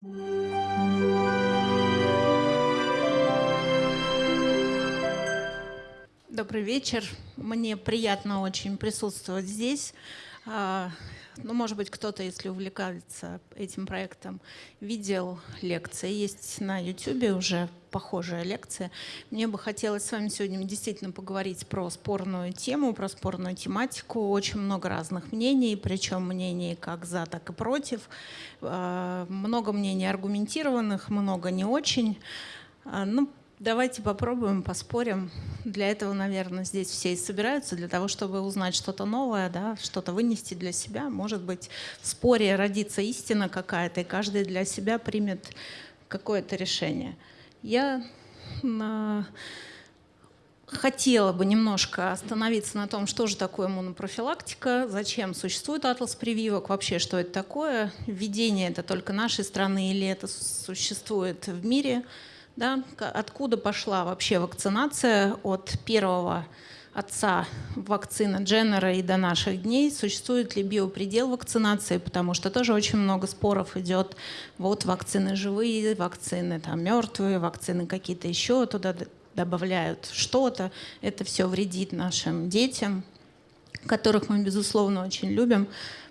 Добрый вечер. Мне приятно очень присутствовать здесь. А, ну, может быть, кто-то, если увлекается этим проектом, видел лекции. Есть на YouTube уже похожая лекция. Мне бы хотелось с вами сегодня действительно поговорить про спорную тему, про спорную тематику. Очень много разных мнений, причем мнений как за, так и против. А, много мнений аргументированных, много не очень. А, ну, Давайте попробуем, поспорим. Для этого, наверное, здесь все и собираются, для того, чтобы узнать что-то новое, да, что-то вынести для себя. Может быть, в споре родится истина какая-то, и каждый для себя примет какое-то решение. Я на... хотела бы немножко остановиться на том, что же такое иммунопрофилактика, зачем существует атлас прививок, вообще что это такое, введение это только нашей страны или это существует в мире – да, откуда пошла вообще вакцинация от первого отца вакцины Дженнера и до наших дней, существует ли биопредел вакцинации, потому что тоже очень много споров идет, вот вакцины живые, вакцины там мертвые, вакцины какие-то еще туда добавляют что-то, это все вредит нашим детям, которых мы, безусловно, очень любим.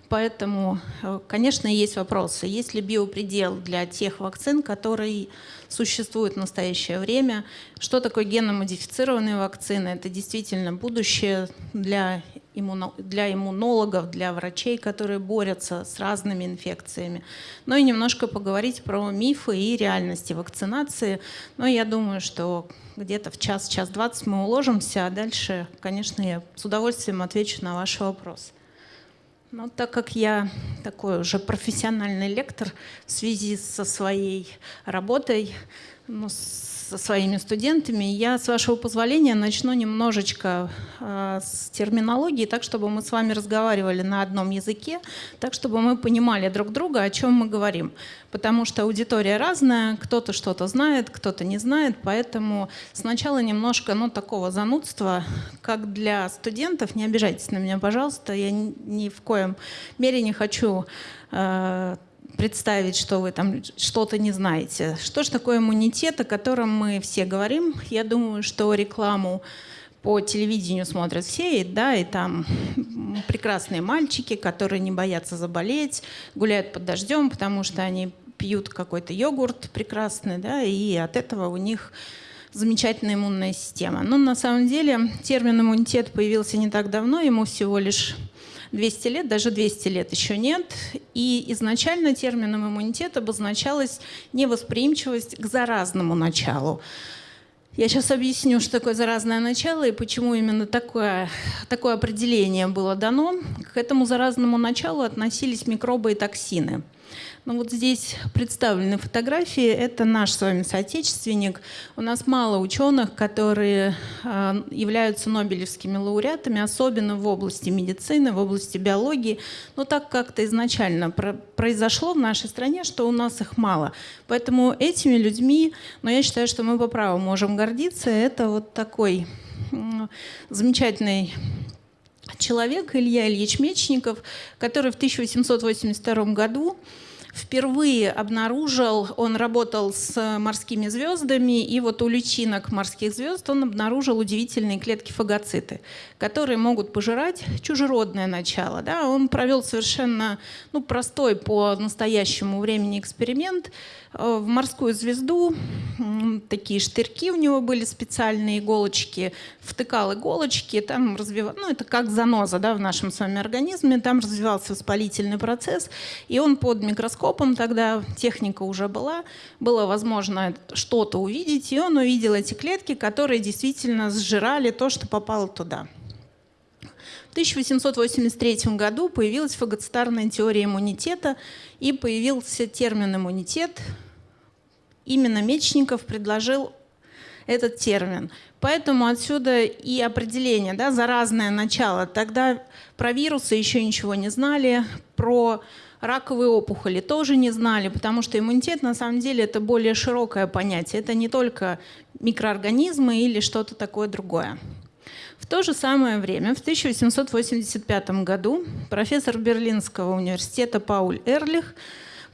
Поэтому, э, конечно, есть вопросы. Есть ли биопредел для тех вакцин, которые существуют в настоящее время? Что такое генно-модифицированные вакцины? Это действительно будущее для, иммуно, для иммунологов, для врачей, которые борются с разными инфекциями. Ну и немножко поговорить про мифы и реальности вакцинации. Но я думаю, что где-то в час, час двадцать мы уложимся, а дальше, конечно, я с удовольствием отвечу на ваши вопросы. Ну, так как я такой уже профессиональный лектор в связи со своей работой, ну, со своими студентами. Я, с вашего позволения, начну немножечко э, с терминологии, так, чтобы мы с вами разговаривали на одном языке, так, чтобы мы понимали друг друга, о чем мы говорим. Потому что аудитория разная, кто-то что-то знает, кто-то не знает, поэтому сначала немножко ну, такого занудства, как для студентов. Не обижайтесь на меня, пожалуйста, я ни в коем мере не хочу э, представить, что вы там что-то не знаете. Что же такое иммунитет, о котором мы все говорим? Я думаю, что рекламу по телевидению смотрят все, и, да, и там прекрасные мальчики, которые не боятся заболеть, гуляют под дождем, потому что они пьют какой-то йогурт прекрасный, да, и от этого у них замечательная иммунная система. Но на самом деле термин иммунитет появился не так давно, ему всего лишь 200 лет, даже 200 лет еще нет. И изначально термином иммунитет обозначалась невосприимчивость к заразному началу. Я сейчас объясню, что такое заразное начало и почему именно такое, такое определение было дано. К этому заразному началу относились микробы и токсины – ну вот здесь представлены фотографии. Это наш с вами соотечественник. У нас мало ученых, которые э, являются нобелевскими лауреатами, особенно в области медицины, в области биологии. Но так как-то изначально произошло в нашей стране, что у нас их мало. Поэтому этими людьми, но я считаю, что мы по праву можем гордиться. Это вот такой замечательный человек Илья Ильич Мечников, который в 1882 году впервые обнаружил, он работал с морскими звездами, и вот у личинок морских звезд он обнаружил удивительные клетки фагоциты, которые могут пожирать чужеродное начало. Да? Он провел совершенно ну, простой по настоящему времени эксперимент – Э, в морскую звезду, такие штырьки у него были специальные иголочки, втыкал иголочки, там развивал, ну это как заноза да, в нашем с вами организме, там развивался воспалительный процесс, и он под микроскопом, тогда техника уже была, было возможно что-то увидеть, и он увидел эти клетки, которые действительно сжирали то, что попало туда. В 1883 году появилась фагоцитарная теория иммунитета и появился термин иммунитет. Именно Мечников предложил этот термин. Поэтому отсюда и определение, да, заразное начало. Тогда про вирусы еще ничего не знали, про раковые опухоли тоже не знали, потому что иммунитет на самом деле это более широкое понятие. Это не только микроорганизмы или что-то такое другое. То же самое время, в 1885 году, профессор Берлинского университета Пауль Эрлих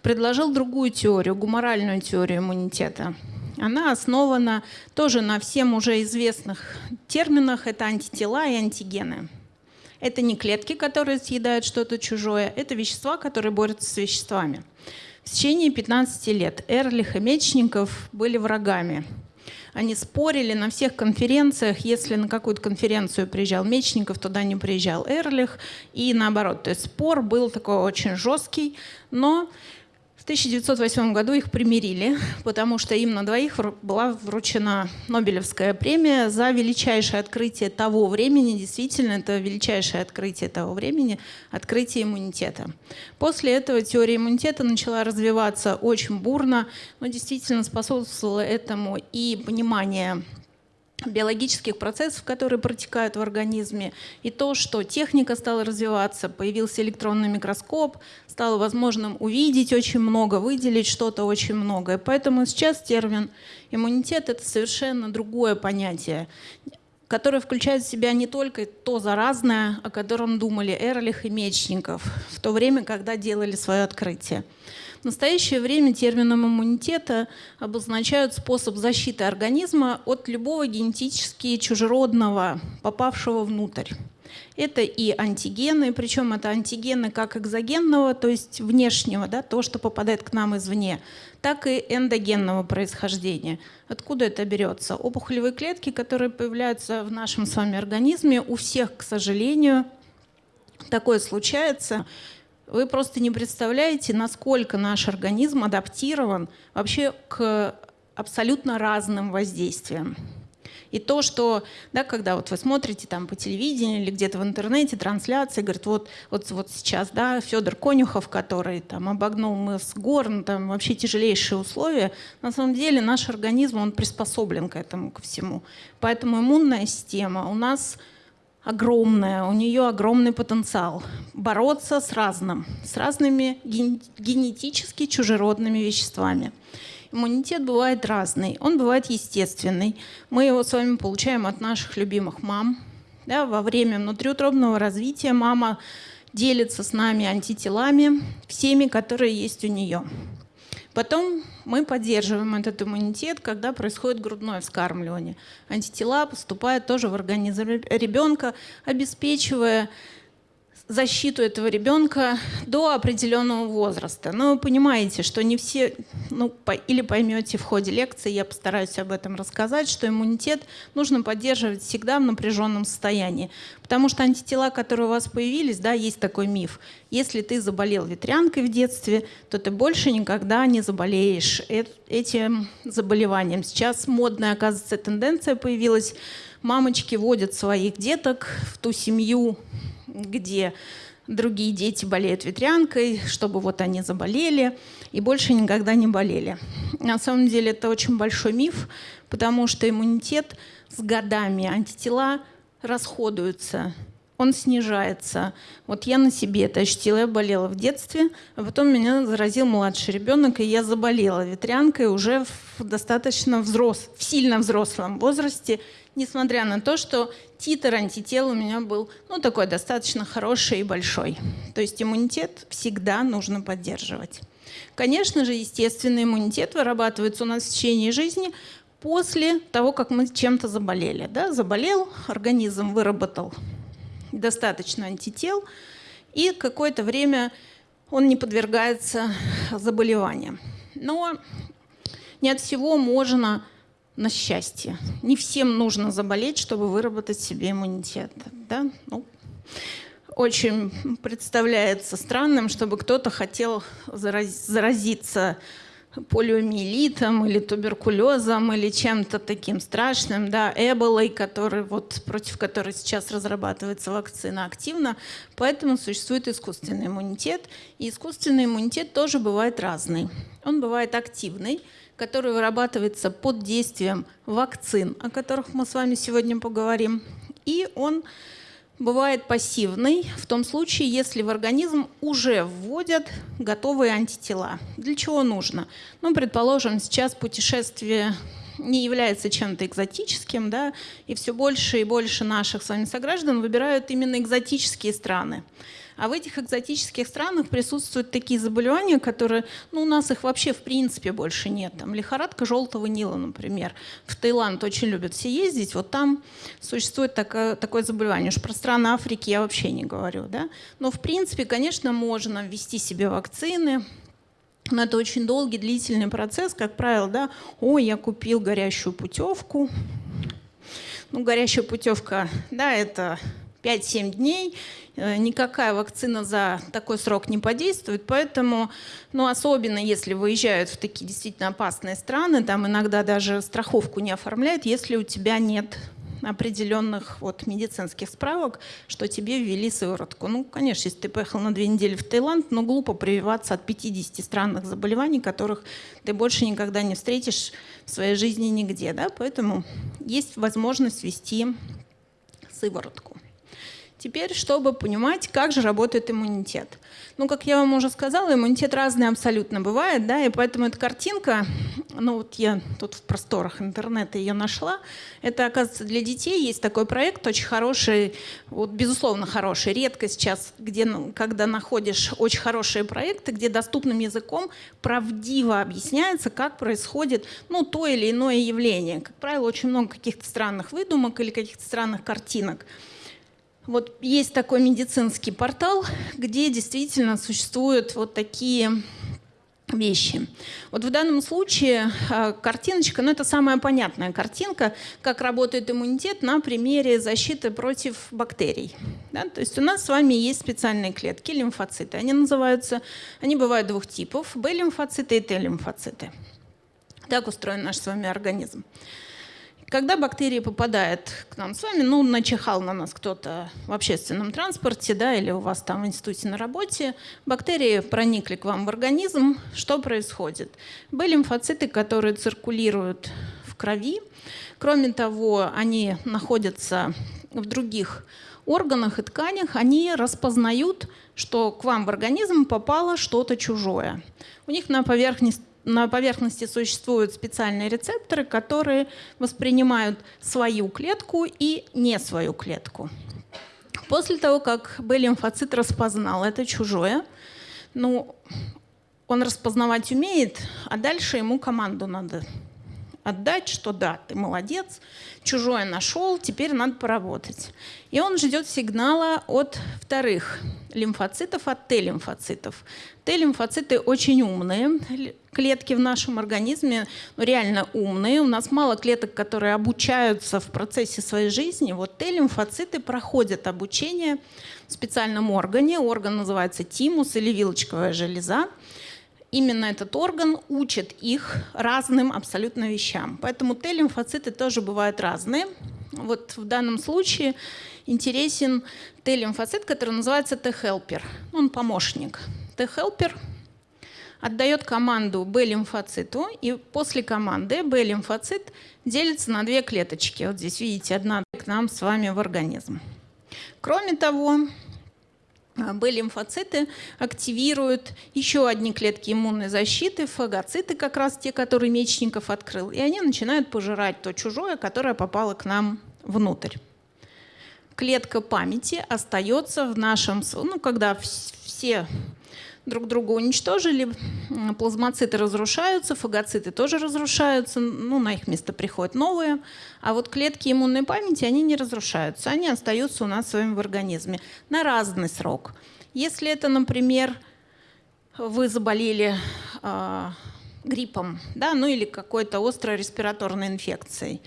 предложил другую теорию, гуморальную теорию иммунитета. Она основана тоже на всем уже известных терминах. Это антитела и антигены. Это не клетки, которые съедают что-то чужое, это вещества, которые борются с веществами. В течение 15 лет Эрлих и Мечников были врагами. Они спорили на всех конференциях. Если на какую-то конференцию приезжал Мечников, туда не приезжал Эрлих. И наоборот. То есть спор был такой очень жесткий. Но в 1908 году их примирили, потому что им на двоих была вручена Нобелевская премия за величайшее открытие того времени. Действительно, это величайшее открытие того времени, открытие иммунитета. После этого теория иммунитета начала развиваться очень бурно, но действительно способствовало этому и понимание биологических процессов, которые протекают в организме, и то, что техника стала развиваться, появился электронный микроскоп, стало возможным увидеть очень много, выделить что-то очень многое. Поэтому сейчас термин иммунитет — это совершенно другое понятие, которое включает в себя не только то заразное, о котором думали Эрлих и Мечников в то время, когда делали свое открытие. В настоящее время термином иммунитета обозначают способ защиты организма от любого генетически чужеродного, попавшего внутрь. Это и антигены, причем это антигены как экзогенного, то есть внешнего, да, то, что попадает к нам извне, так и эндогенного происхождения. Откуда это берется? Опухолевые клетки, которые появляются в нашем с вами организме, у всех, к сожалению, такое случается – вы просто не представляете, насколько наш организм адаптирован вообще к абсолютно разным воздействиям. И то, что, да, когда вот вы смотрите там по телевидению или где-то в интернете трансляции, говорит, вот, вот, вот сейчас, да, Федор Конюхов, который там обогнул мыс Горн, там вообще тяжелейшие условия, на самом деле наш организм, он приспособлен к этому, ко всему. Поэтому иммунная система у нас огромная, у нее огромный потенциал бороться с разным, с разными генетически чужеродными веществами. Иммунитет бывает разный, он бывает естественный. Мы его с вами получаем от наших любимых мам. Да, во время внутриутробного развития мама делится с нами антителами, всеми, которые есть у нее. Потом мы поддерживаем этот иммунитет, когда происходит грудное вскармливание. Антитела поступают тоже в организм ребенка, обеспечивая защиту этого ребенка до определенного возраста. Но вы понимаете, что не все, ну, по, или поймете в ходе лекции, я постараюсь об этом рассказать, что иммунитет нужно поддерживать всегда в напряженном состоянии. Потому что антитела, которые у вас появились, да, есть такой миф. Если ты заболел ветрянкой в детстве, то ты больше никогда не заболеешь этим заболеванием. Сейчас модная, оказывается, тенденция появилась. Мамочки водят своих деток в ту семью, где другие дети болеют ветрянкой, чтобы вот они заболели и больше никогда не болели. На самом деле это очень большой миф, потому что иммунитет с годами, антитела расходуются, он снижается. Вот я на себе это ощутила. Я болела в детстве, а потом меня заразил младший ребенок, и я заболела ветрянкой уже в достаточно взрос, в сильно взрослом возрасте несмотря на то, что титр антител у меня был ну, такой достаточно хороший и большой. То есть иммунитет всегда нужно поддерживать. Конечно же, естественный иммунитет вырабатывается у нас в течение жизни после того, как мы чем-то заболели. Да? Заболел, организм выработал достаточно антител, и какое-то время он не подвергается заболеваниям. Но не от всего можно на счастье. Не всем нужно заболеть, чтобы выработать себе иммунитет. Да? Ну, очень представляется странным, чтобы кто-то хотел заразиться полиомиелитом или туберкулезом или чем-то таким страшным, да, эболой, который, вот, против которой сейчас разрабатывается вакцина активно. Поэтому существует искусственный иммунитет. И искусственный иммунитет тоже бывает разный. Он бывает активный, который вырабатывается под действием вакцин, о которых мы с вами сегодня поговорим. И он бывает пассивный в том случае, если в организм уже вводят готовые антитела. Для чего нужно? Ну, предположим, сейчас путешествие не является чем-то экзотическим, да, и все больше и больше наших с вами сограждан выбирают именно экзотические страны. А в этих экзотических странах присутствуют такие заболевания, которые, ну, у нас их вообще в принципе больше нет. Там лихорадка желтого Нила, например. В Таиланд очень любят все ездить. Вот там существует такое, такое заболевание. Уж про страны Африки я вообще не говорю. Да? Но в принципе, конечно, можно ввести себе вакцины, но это очень долгий, длительный процесс. Как правило, да, ой, я купил горящую путевку. Ну, горящая путевка, да, это 5-7 дней, никакая вакцина за такой срок не подействует, поэтому, ну, особенно если выезжают в такие действительно опасные страны, там иногда даже страховку не оформляют, если у тебя нет определенных вот медицинских справок, что тебе ввели сыворотку. Ну, конечно, если ты поехал на две недели в Таиланд, но глупо прививаться от 50 странных заболеваний, которых ты больше никогда не встретишь в своей жизни нигде. Да? Поэтому есть возможность ввести сыворотку. Теперь, чтобы понимать, как же работает иммунитет. Ну, как я вам уже сказала, иммунитет разный абсолютно бывает, да, и поэтому эта картинка, ну вот я тут в просторах интернета ее нашла, это, оказывается, для детей есть такой проект, очень хороший, вот, безусловно, хороший, редко сейчас, где, ну, когда находишь очень хорошие проекты, где доступным языком правдиво объясняется, как происходит, ну, то или иное явление. Как правило, очень много каких-то странных выдумок или каких-то странных картинок. Вот есть такой медицинский портал, где действительно существуют вот такие вещи. Вот в данном случае э, картиночка, ну это самая понятная картинка, как работает иммунитет на примере защиты против бактерий. Да? То есть у нас с вами есть специальные клетки, лимфоциты. Они называются, они бывают двух типов, Б-лимфоциты и Т-лимфоциты. Так устроен наш с вами организм. Когда бактерии попадают к нам с вами, ну, начихал на нас кто-то в общественном транспорте, да, или у вас там в институте на работе, бактерии проникли к вам в организм, что происходит? Были лимфоциты, которые циркулируют в крови. Кроме того, они находятся в других органах и тканях, они распознают, что к вам в организм попало что-то чужое. У них на поверхности на поверхности существуют специальные рецепторы, которые воспринимают свою клетку и не свою клетку. После того, как Б-лимфоцит распознал это чужое, ну, он распознавать умеет, а дальше ему команду надо отдать, что да, ты молодец, чужое нашел, теперь надо поработать. И он ждет сигнала от вторых лимфоцитов, от Т-лимфоцитов. Т-лимфоциты очень умные клетки в нашем организме, ну, реально умные. У нас мало клеток, которые обучаются в процессе своей жизни. Вот Т-лимфоциты проходят обучение в специальном органе. Орган называется тимус или вилочковая железа именно этот орган учит их разным абсолютно вещам. Поэтому Т-лимфоциты тоже бывают разные. Вот в данном случае интересен Т-лимфоцит, который называется Т-хелпер. Он помощник. Т-хелпер отдает команду Б-лимфоциту, и после команды Б-лимфоцит делится на две клеточки. Вот здесь видите, одна к нам с вами в организм. Кроме того, Б-лимфоциты активируют еще одни клетки иммунной защиты, фагоциты, как раз те, которые Мечников открыл, и они начинают пожирать то чужое, которое попало к нам внутрь. Клетка памяти остается в нашем... Ну, когда все друг друга уничтожили, плазмоциты разрушаются, фагоциты тоже разрушаются, ну, на их место приходят новые, а вот клетки иммунной памяти, они не разрушаются, они остаются у нас с вами в организме на разный срок. Если это, например, вы заболели э, гриппом, да, ну или какой-то острой респираторной инфекцией,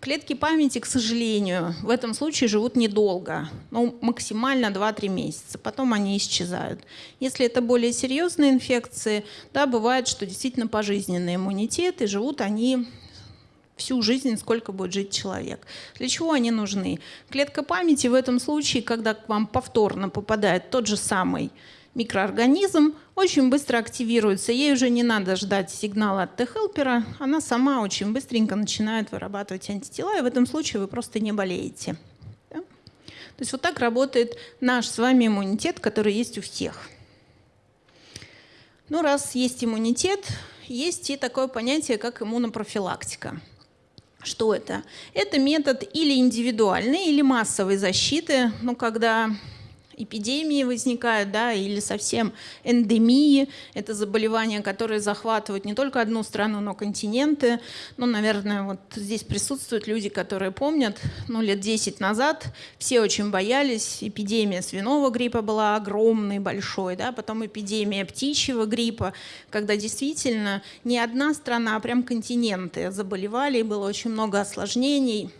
Клетки памяти, к сожалению, в этом случае живут недолго, ну, максимально 2-3 месяца, потом они исчезают. Если это более серьезные инфекции, да, бывает, что действительно пожизненный иммунитет, и живут они всю жизнь, сколько будет жить человек. Для чего они нужны? Клетка памяти в этом случае, когда к вам повторно попадает тот же самый микроорганизм очень быстро активируется. Ей уже не надо ждать сигнала от Т-хелпера. Она сама очень быстренько начинает вырабатывать антитела, и в этом случае вы просто не болеете. Да? То есть вот так работает наш с вами иммунитет, который есть у всех. Ну, раз есть иммунитет, есть и такое понятие, как иммунопрофилактика. Что это? Это метод или индивидуальной, или массовой защиты, ну, когда эпидемии возникают, да, или совсем эндемии. Это заболевания, которые захватывают не только одну страну, но континенты. Ну, наверное, вот здесь присутствуют люди, которые помнят, ну, лет 10 назад все очень боялись. Эпидемия свиного гриппа была огромной, большой, да, потом эпидемия птичьего гриппа, когда действительно не одна страна, а прям континенты заболевали, и было очень много осложнений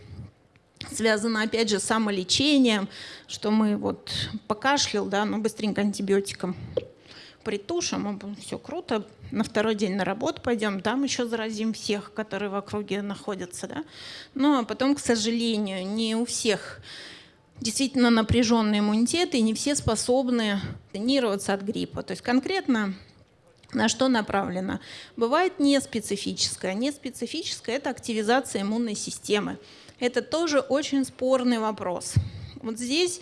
связано опять же с самолечением, что мы вот покашлял, да, ну быстренько антибиотиком притушим, все круто, на второй день на работу пойдем, там еще заразим всех, которые в округе находятся. Да? Но потом, к сожалению, не у всех действительно напряженный иммунитет, и не все способны тренироваться от гриппа. То есть конкретно на что направлено? Бывает неспецифическое. Неспецифическое – это активизация иммунной системы. Это тоже очень спорный вопрос. Вот здесь,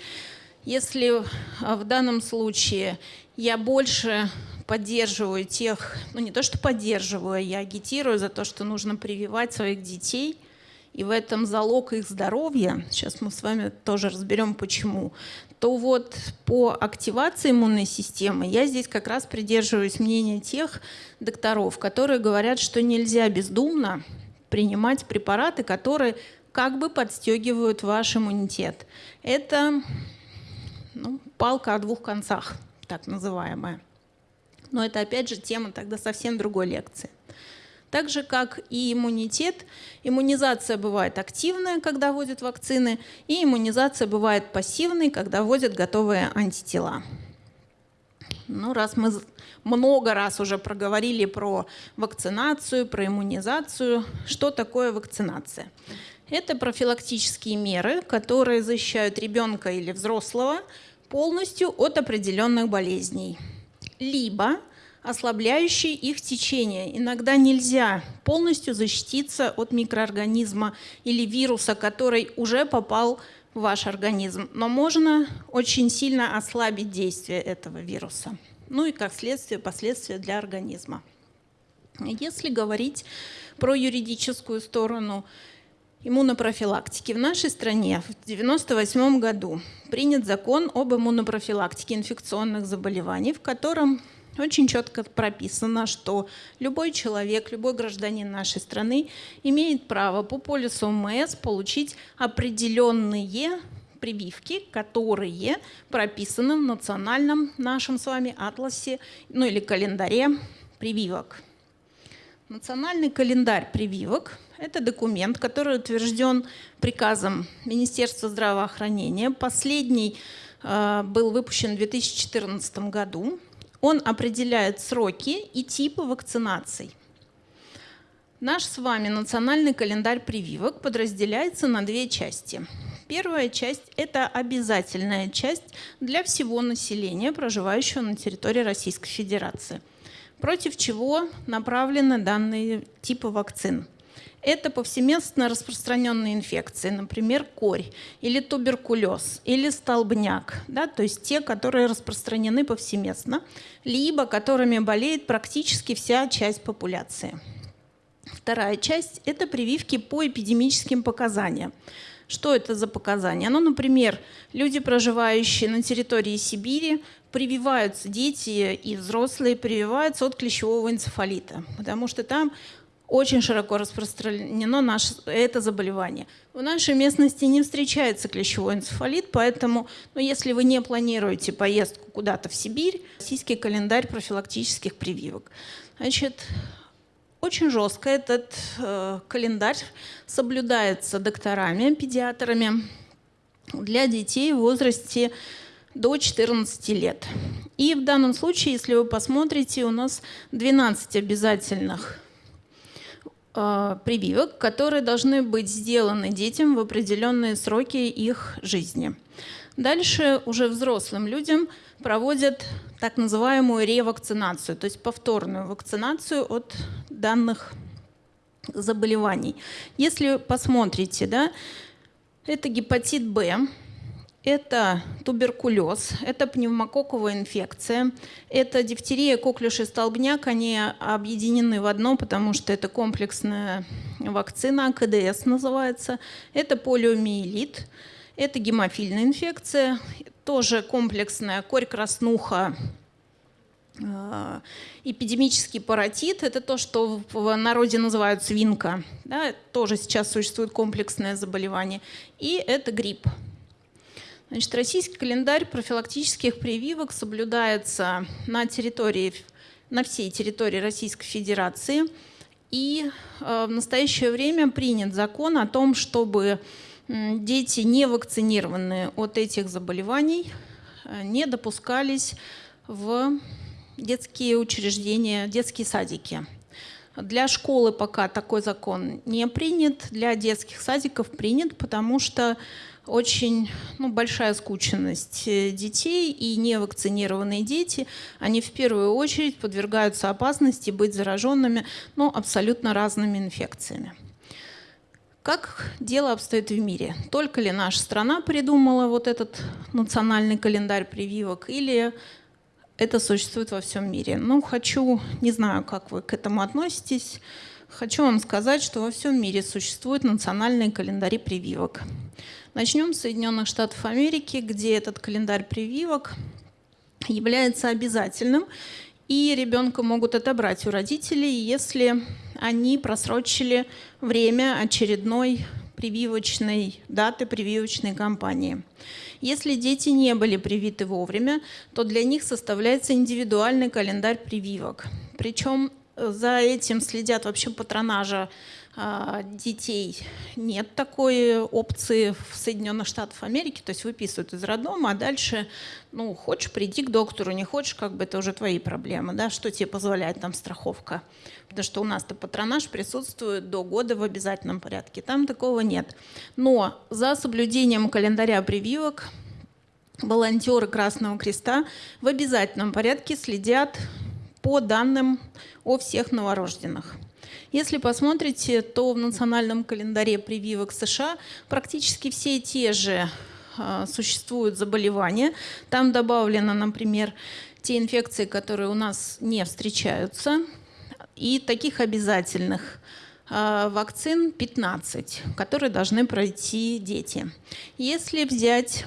если а, в данном случае я больше поддерживаю тех, ну не то что поддерживаю, я агитирую за то, что нужно прививать своих детей, и в этом залог их здоровья, сейчас мы с вами тоже разберем почему, то вот по активации иммунной системы я здесь как раз придерживаюсь мнения тех докторов, которые говорят, что нельзя бездумно принимать препараты, которые как бы подстегивают ваш иммунитет. Это ну, палка о двух концах, так называемая. Но это опять же тема тогда совсем другой лекции. Так же, как и иммунитет, иммунизация бывает активная, когда вводят вакцины, и иммунизация бывает пассивной, когда вводят готовые антитела. Ну, раз мы много раз уже проговорили про вакцинацию, про иммунизацию, что такое вакцинация? Это профилактические меры, которые защищают ребенка или взрослого полностью от определенных болезней, либо ослабляющие их течение. Иногда нельзя полностью защититься от микроорганизма или вируса, который уже попал в ваш организм, но можно очень сильно ослабить действие этого вируса. Ну и как следствие, последствия для организма. Если говорить про юридическую сторону, иммунопрофилактики. В нашей стране в 1998 году принят закон об иммунопрофилактике инфекционных заболеваний, в котором очень четко прописано, что любой человек, любой гражданин нашей страны имеет право по полису ОМС получить определенные прививки, которые прописаны в национальном нашем с вами атласе, ну или календаре прививок. Национальный календарь прививок – это документ, который утвержден приказом Министерства здравоохранения. Последний э, был выпущен в 2014 году. Он определяет сроки и типы вакцинаций. Наш с вами национальный календарь прививок подразделяется на две части. Первая часть – это обязательная часть для всего населения, проживающего на территории Российской Федерации – против чего направлены данные типы вакцин. Это повсеместно распространенные инфекции, например, корь или туберкулез, или столбняк, да, то есть те, которые распространены повсеместно, либо которыми болеет практически вся часть популяции. Вторая часть – это прививки по эпидемическим показаниям. Что это за показания? Ну, например, люди, проживающие на территории Сибири, прививаются, дети и взрослые прививаются от клещевого энцефалита, потому что там очень широко распространено наше, это заболевание. В нашей местности не встречается клещевой энцефалит, поэтому ну, если вы не планируете поездку куда-то в Сибирь, российский календарь профилактических прививок. Значит, очень жестко этот э, календарь соблюдается докторами, педиатрами для детей в возрасте до 14 лет. И в данном случае, если вы посмотрите, у нас 12 обязательных прививок, которые должны быть сделаны детям в определенные сроки их жизни. Дальше уже взрослым людям проводят так называемую ревакцинацию, то есть повторную вакцинацию от данных заболеваний. Если посмотрите, да, это гепатит Б, это туберкулез, это пневмококковая инфекция, это дифтерия, коклюш и столбняк. Они объединены в одно, потому что это комплексная вакцина, КДС называется. Это полиомиелит, это гемофильная инфекция, тоже комплексная корь, краснуха, э, эпидемический паротит – это то, что в народе называют свинка. Да, тоже сейчас существует комплексное заболевание. И это грипп. Значит, российский календарь профилактических прививок соблюдается на территории, на всей территории Российской Федерации. И э, в настоящее время принят закон о том, чтобы дети, не вакцинированные от этих заболеваний, э, не допускались в детские учреждения, детские садики. Для школы пока такой закон не принят, для детских садиков принят, потому что очень ну, большая скученность э, детей и невакцинированные дети, они в первую очередь подвергаются опасности быть зараженными ну, абсолютно разными инфекциями. Как дело обстоит в мире? Только ли наша страна придумала вот этот национальный календарь прививок или это существует во всем мире? Ну, хочу, не знаю, как вы к этому относитесь, хочу вам сказать, что во всем мире существуют национальные календари прививок. Начнем с Соединенных Штатов Америки, где этот календарь прививок является обязательным, и ребенка могут отобрать у родителей, если они просрочили время очередной прививочной даты прививочной кампании. Если дети не были привиты вовремя, то для них составляется индивидуальный календарь прививок. Причем за этим следят вообще патронажа а, детей нет такой опции в Соединенных Штатах Америки, то есть выписывают из роддома, а дальше, ну, хочешь, приди к доктору, не хочешь, как бы это уже твои проблемы, да, что тебе позволяет там страховка. Потому что у нас-то патронаж присутствует до года в обязательном порядке, там такого нет. Но за соблюдением календаря прививок волонтеры Красного Креста в обязательном порядке следят по данным о всех новорожденных. Если посмотрите, то в национальном календаре прививок США практически все те же а, существуют заболевания. Там добавлено, например, те инфекции, которые у нас не встречаются. И таких обязательных а, вакцин 15, которые должны пройти дети. Если взять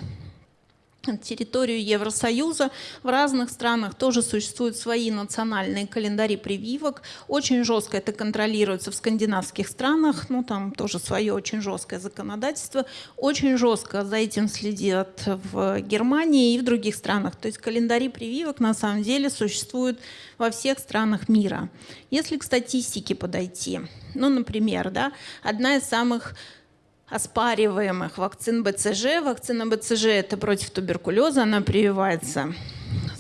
территорию Евросоюза. В разных странах тоже существуют свои национальные календари прививок. Очень жестко это контролируется в скандинавских странах. Ну, там тоже свое очень жесткое законодательство. Очень жестко за этим следят в Германии и в других странах. То есть календари прививок на самом деле существуют во всех странах мира. Если к статистике подойти, ну, например, да, одна из самых оспариваемых вакцин БЦЖ. Вакцина БЦЖ – это против туберкулеза, она прививается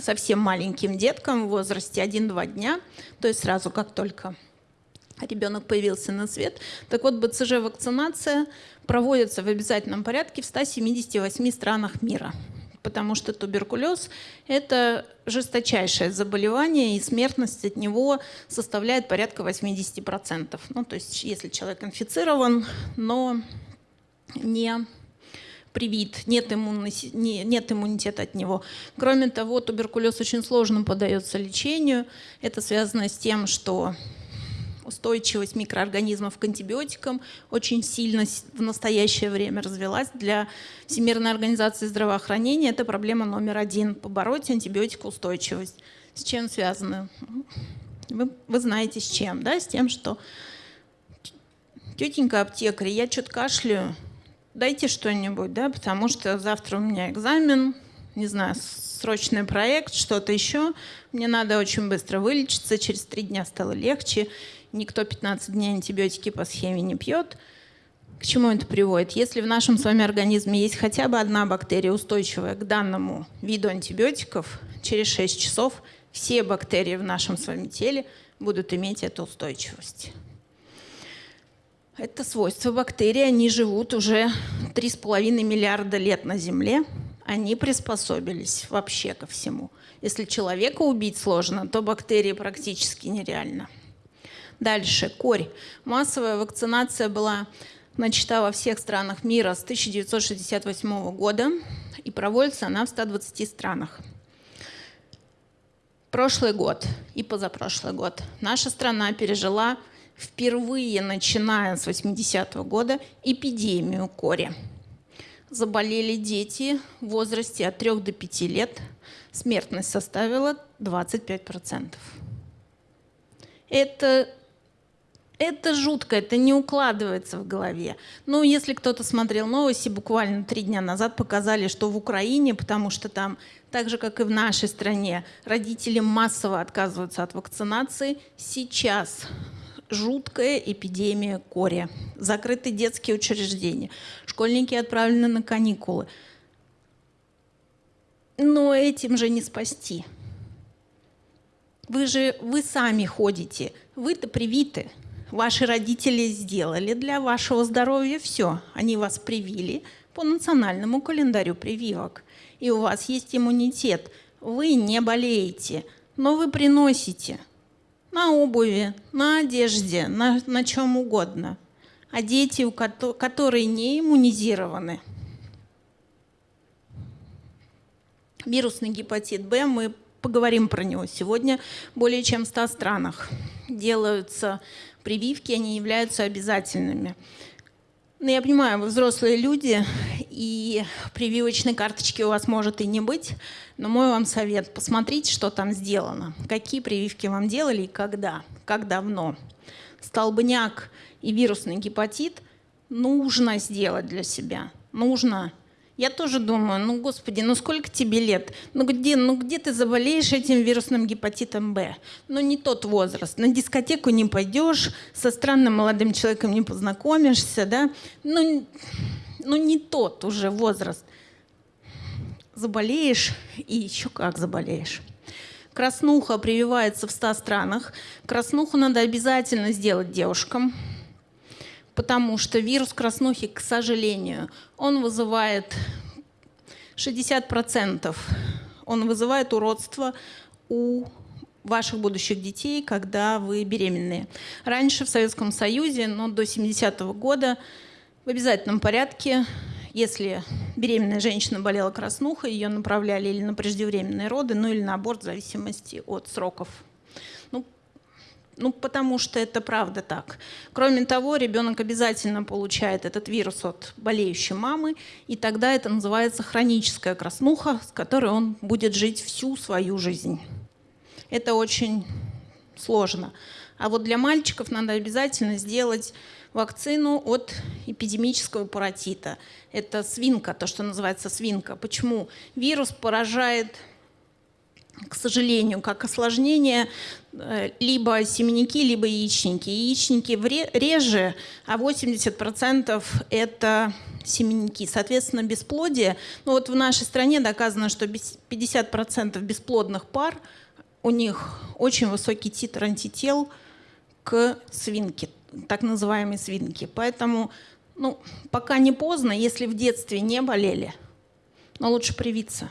совсем маленьким деткам в возрасте 1-2 дня, то есть сразу как только ребенок появился на свет. Так вот, БЦЖ-вакцинация проводится в обязательном порядке в 178 странах мира, потому что туберкулез – это жесточайшее заболевание, и смертность от него составляет порядка 80%. Ну, то есть если человек инфицирован, но не привит, нет, иммунности, нет иммунитета от него. Кроме того, туберкулез очень сложно поддается лечению. Это связано с тем, что устойчивость микроорганизмов к антибиотикам очень сильно в настоящее время развилась. Для Всемирной организации здравоохранения это проблема номер один – побороть антибиотикоустойчивость. С чем связано? Вы, вы знаете, с чем, да? С тем, что тетенька аптекарь, я что-то кашляю, дайте что-нибудь, да, потому что завтра у меня экзамен, не знаю, срочный проект, что-то еще. Мне надо очень быстро вылечиться, через три дня стало легче. Никто 15 дней антибиотики по схеме не пьет. К чему это приводит? Если в нашем с вами организме есть хотя бы одна бактерия, устойчивая к данному виду антибиотиков, через 6 часов все бактерии в нашем с вами теле будут иметь эту устойчивость. Это свойство бактерий. Они живут уже 3,5 миллиарда лет на Земле. Они приспособились вообще ко всему. Если человека убить сложно, то бактерии практически нереально. Дальше. Корь. Массовая вакцинация была начата во всех странах мира с 1968 года и проводится она в 120 странах. Прошлый год и позапрошлый год наша страна пережила впервые, начиная с 80-го года, эпидемию кори. заболели дети в возрасте от 3 до 5 лет, смертность составила 25%. Это это жутко, это не укладывается в голове. Но если кто-то смотрел новости, буквально три дня назад показали, что в Украине, потому что там, так же как и в нашей стране, родители массово отказываются от вакцинации, сейчас жуткая эпидемия кори. Закрыты детские учреждения. Школьники отправлены на каникулы. Но этим же не спасти. Вы же, вы сами ходите, вы-то привиты. Ваши родители сделали для вашего здоровья все. Они вас привили по национальному календарю прививок. И у вас есть иммунитет. Вы не болеете, но вы приносите на обуви, на одежде, на, на чем угодно. А дети, у ко которые не иммунизированы, вирусный гепатит Б, мы поговорим про него сегодня, более чем в 100 странах делаются прививки, они являются обязательными. Ну, я понимаю, вы взрослые люди, и прививочной карточки у вас может и не быть, но мой вам совет – посмотрите, что там сделано, какие прививки вам делали и когда, как давно. Столбняк и вирусный гепатит нужно сделать для себя, нужно – я тоже думаю, ну, господи, ну сколько тебе лет? Ну где, ну где ты заболеешь этим вирусным гепатитом Б? Ну не тот возраст. На дискотеку не пойдешь, со странным молодым человеком не познакомишься, да? Ну, ну не тот уже возраст. Заболеешь и еще как заболеешь. Краснуха прививается в 100 странах. Краснуху надо обязательно сделать девушкам потому что вирус краснухи, к сожалению, он вызывает 60%, он вызывает уродство у ваших будущих детей, когда вы беременные. Раньше в Советском Союзе, но до 70-го года в обязательном порядке, если беременная женщина болела краснухой, ее направляли или на преждевременные роды, ну или на аборт в зависимости от сроков ну, потому что это правда так. Кроме того, ребенок обязательно получает этот вирус от болеющей мамы, и тогда это называется хроническая краснуха, с которой он будет жить всю свою жизнь. Это очень сложно. А вот для мальчиков надо обязательно сделать вакцину от эпидемического паротита. Это свинка, то, что называется свинка. Почему? Вирус поражает к сожалению, как осложнение э, либо семенники, либо яичники. Яичники реже, а 80% это семенники. Соответственно, бесплодие. Ну вот в нашей стране доказано, что 50% бесплодных пар, у них очень высокий титр антител к свинке, так называемой свинке. Поэтому ну, пока не поздно, если в детстве не болели, но лучше привиться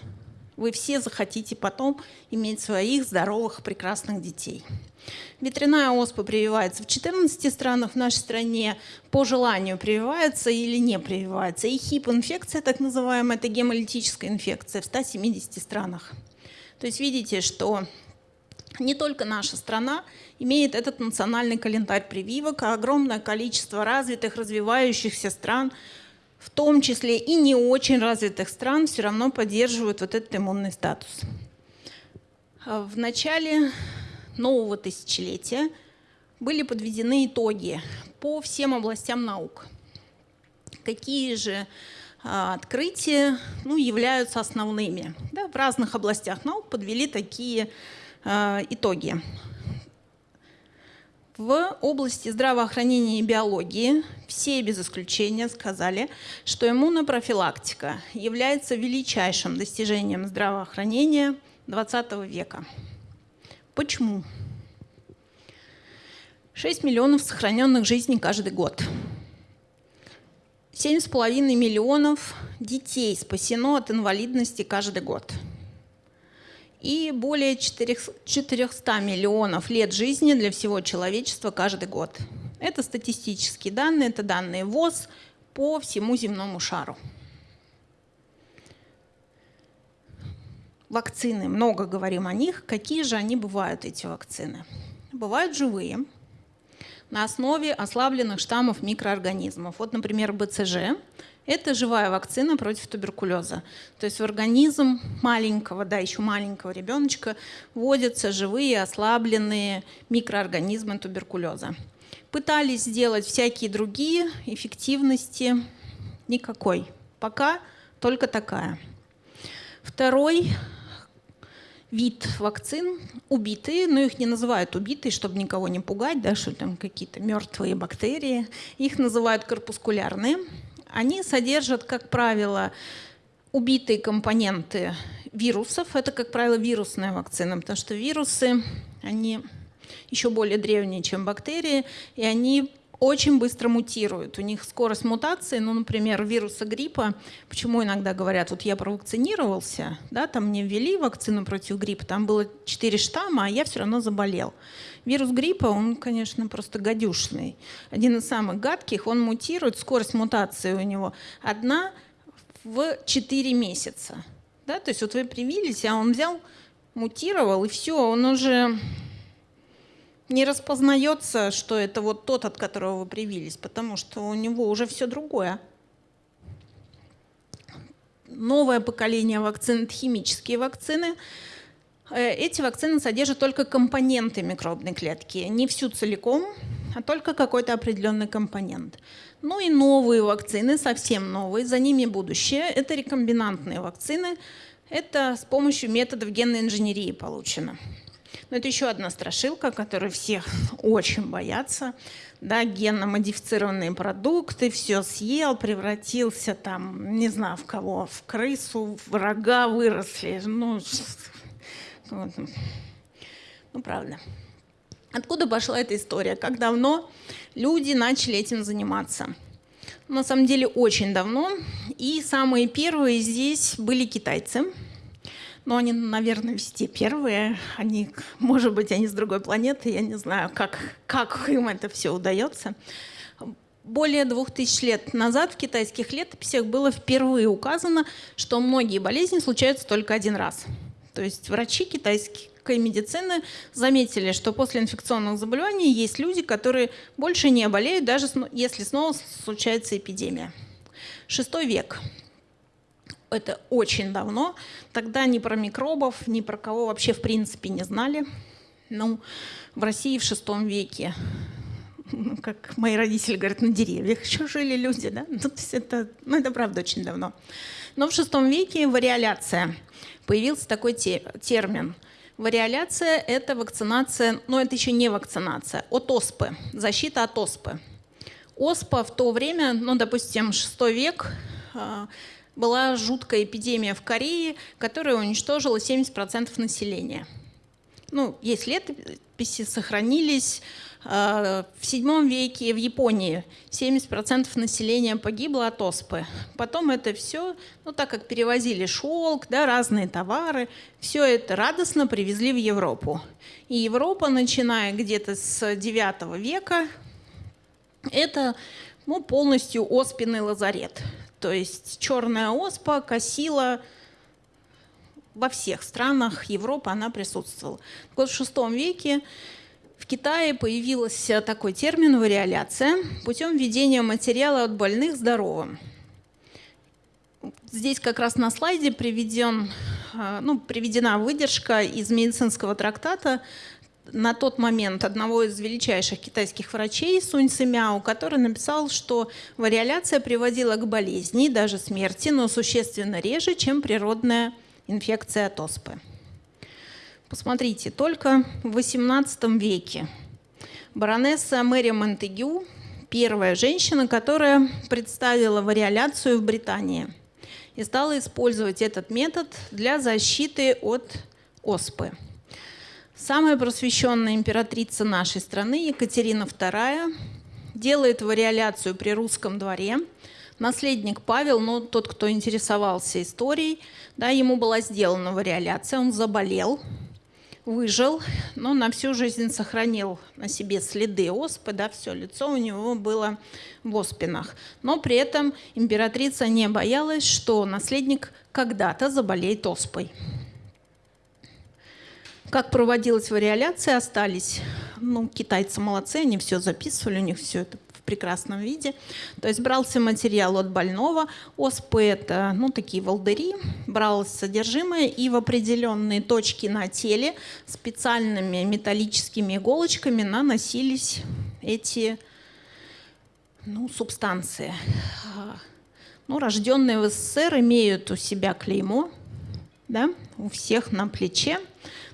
вы все захотите потом иметь своих здоровых, прекрасных детей. Ветряная оспа прививается в 14 странах в нашей стране, по желанию прививается или не прививается. И хип-инфекция, так называемая, это гемолитическая инфекция в 170 странах. То есть видите, что не только наша страна имеет этот национальный календарь прививок, а огромное количество развитых, развивающихся стран – в том числе и не очень развитых стран, все равно поддерживают вот этот иммунный статус. А в начале нового тысячелетия были подведены итоги по всем областям наук. Какие же а, открытия ну, являются основными. Да, в разных областях наук подвели такие а, итоги. В области здравоохранения и биологии все без исключения сказали, что иммунопрофилактика является величайшим достижением здравоохранения XX века. Почему? 6 миллионов сохраненных жизней каждый год. 7,5 миллионов детей спасено от инвалидности каждый год – и более 400 миллионов лет жизни для всего человечества каждый год. Это статистические данные, это данные ВОЗ по всему земному шару. Вакцины, много говорим о них. Какие же они бывают, эти вакцины? Бывают живые, на основе ослабленных штаммов микроорганизмов. Вот, например, БЦЖ – Это живая вакцина против туберкулеза. То есть в организм маленького, да, еще маленького ребеночка вводятся живые ослабленные микроорганизмы туберкулеза. Пытались сделать всякие другие, эффективности никакой. Пока только такая. Второй вид вакцин убитые, но их не называют убитые, чтобы никого не пугать, да, что там какие-то мертвые бактерии. Их называют корпускулярные. Они содержат, как правило, убитые компоненты вирусов. Это, как правило, вирусная вакцина, потому что вирусы, они еще более древние, чем бактерии, и они очень быстро мутируют. У них скорость мутации, ну, например, вируса гриппа, почему иногда говорят, вот я провакцинировался, да, там мне ввели вакцину против гриппа, там было 4 штамма, а я все равно заболел. Вирус гриппа, он, конечно, просто гадюшный. Один из самых гадких, он мутирует, скорость мутации у него одна в 4 месяца. Да? То есть вот вы привились, а он взял, мутировал, и все, он уже не распознается, что это вот тот, от которого вы привились, потому что у него уже все другое. Новое поколение вакцин – это химические вакцины. Э, эти вакцины содержат только компоненты микробной клетки, не всю целиком, а только какой-то определенный компонент. Ну и новые вакцины, совсем новые, за ними будущее. Это рекомбинантные вакцины. Это с помощью методов генной инженерии получено. Но это еще одна страшилка, которой все очень боятся. Да, генно-модифицированные продукты, все съел, превратился там, не знаю, в кого, в крысу, в рога выросли. Ну, вот. ну правда. Откуда пошла эта история? Как давно люди начали этим заниматься? На самом деле очень давно. И самые первые здесь были китайцы – но они, наверное, везде первые. Они, может быть, они с другой планеты, я не знаю, как, как им это все удается. Более двух тысяч лет назад в китайских летописях было впервые указано, что многие болезни случаются только один раз. То есть врачи китайской медицины заметили, что после инфекционных заболеваний есть люди, которые больше не болеют, даже если снова случается эпидемия. Шестой век это очень давно. Тогда ни про микробов, ни про кого вообще в принципе не знали. Ну, в России в шестом веке, как мои родители говорят, на деревьях еще жили люди, да? Ну, то есть это, ну, это правда очень давно. Но в шестом веке вариоляция. Появился такой те, термин. Вариоляция – это вакцинация, но это еще не вакцинация, от оспы, защита от оспы. Оспа в то время, ну, допустим, шестой век, а, была жуткая эпидемия в Корее, которая уничтожила 70% населения. Ну, есть летописи, сохранились. А, в VII веке в Японии 70% населения погибло от оспы. Потом это все, ну так как перевозили шелк, да, разные товары, все это радостно привезли в Европу. И Европа, начиная где-то с IX века, это ну, полностью оспенный лазарет. То есть черная оспа косила во всех странах Европы, она присутствовала. Вот в VI веке в Китае появился такой термин «вариоляция» путем введения материала от больных здоровым. Здесь как раз на слайде приведен, а, ну, приведена выдержка из медицинского трактата на тот момент одного из величайших китайских врачей Сунь Сымяо, который написал, что вариоляция приводила к болезни, даже смерти, но существенно реже, чем природная инфекция от оспы. Посмотрите, только в XVIII веке баронесса Мэри Монтегю, первая женщина, которая представила вариоляцию в Британии и стала использовать этот метод для защиты от оспы. Самая просвещенная императрица нашей страны, Екатерина II, делает вариоляцию при русском дворе. Наследник Павел, ну, тот, кто интересовался историей, да, ему была сделана вариоляция, он заболел, выжил, но на всю жизнь сохранил на себе следы оспы, да, все лицо у него было в оспинах. Но при этом императрица не боялась, что наследник когда-то заболеет оспой. Как проводилась вариоляция, остались ну, китайцы молодцы, они все записывали, у них все это в прекрасном виде. То есть брался материал от больного, оспы это, ну, такие волдыри, бралось содержимое и в определенные точки на теле специальными металлическими иголочками наносились эти ну, субстанции. Ну, рожденные в СССР имеют у себя клеймо, да, у всех на плече.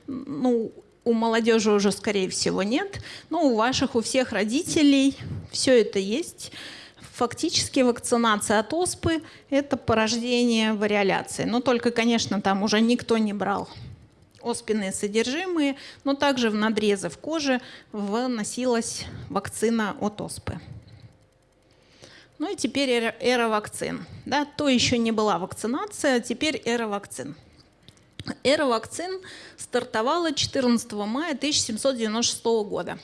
Ну, у молодежи уже, скорее всего, нет, но у ваших, у всех родителей все это есть. Фактически вакцинация от оспы – это порождение вариоляции. Но только, конечно, там уже никто не брал оспенные содержимые, но также в надрезы в коже вносилась вакцина от оспы. Ну и теперь эра, вакцин. Да, то еще не была вакцинация, а теперь эра вакцин. Эра вакцин стартовала 14 мая 1796 года.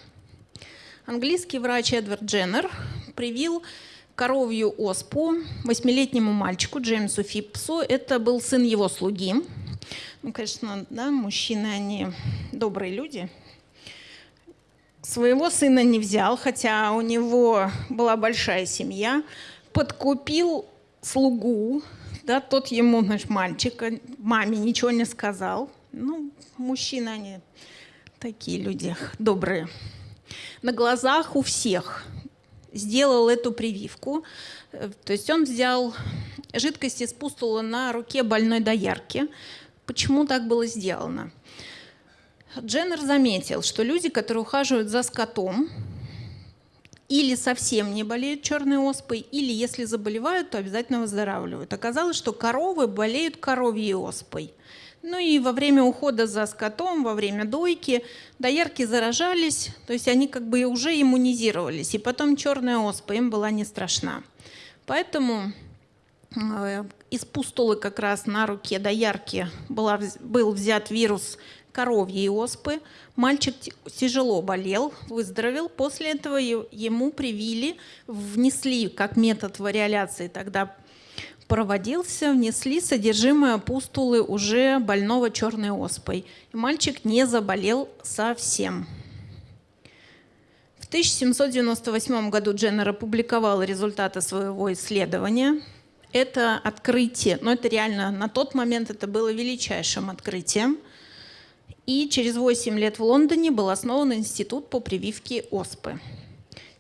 Английский врач Эдвард Дженнер привил коровью оспу восьмилетнему мальчику Джеймсу Фипсу. Это был сын его слуги. Ну, конечно, да, мужчины, они добрые люди. Своего сына не взял, хотя у него была большая семья. Подкупил слугу, да, тот ему, значит, мальчик, маме ничего не сказал. Ну, мужчины, они такие люди добрые. На глазах у всех сделал эту прививку. Э, то есть он взял жидкость из пустула на руке больной доярки. Почему так было сделано? Дженнер заметил, что люди, которые ухаживают за скотом, или совсем не болеют черной оспой, или если заболевают, то обязательно выздоравливают. Оказалось, что коровы болеют коровьей оспой. Ну и во время ухода за скотом, во время дойки доярки заражались, то есть они как бы уже иммунизировались, и потом черная оспа им была не страшна. Поэтому э, из пустулы как раз на руке доярки была, был взят вирус коровьей оспы. Мальчик тяжело болел, выздоровел. После этого ему привили, внесли как метод вариоляции тогда проводился, внесли содержимое пустулы уже больного черной оспой. И мальчик не заболел совсем. В 1798 году Дженнер опубликовал результаты своего исследования. Это открытие, но это реально на тот момент это было величайшим открытием – и через 8 лет в Лондоне был основан институт по прививке оспы.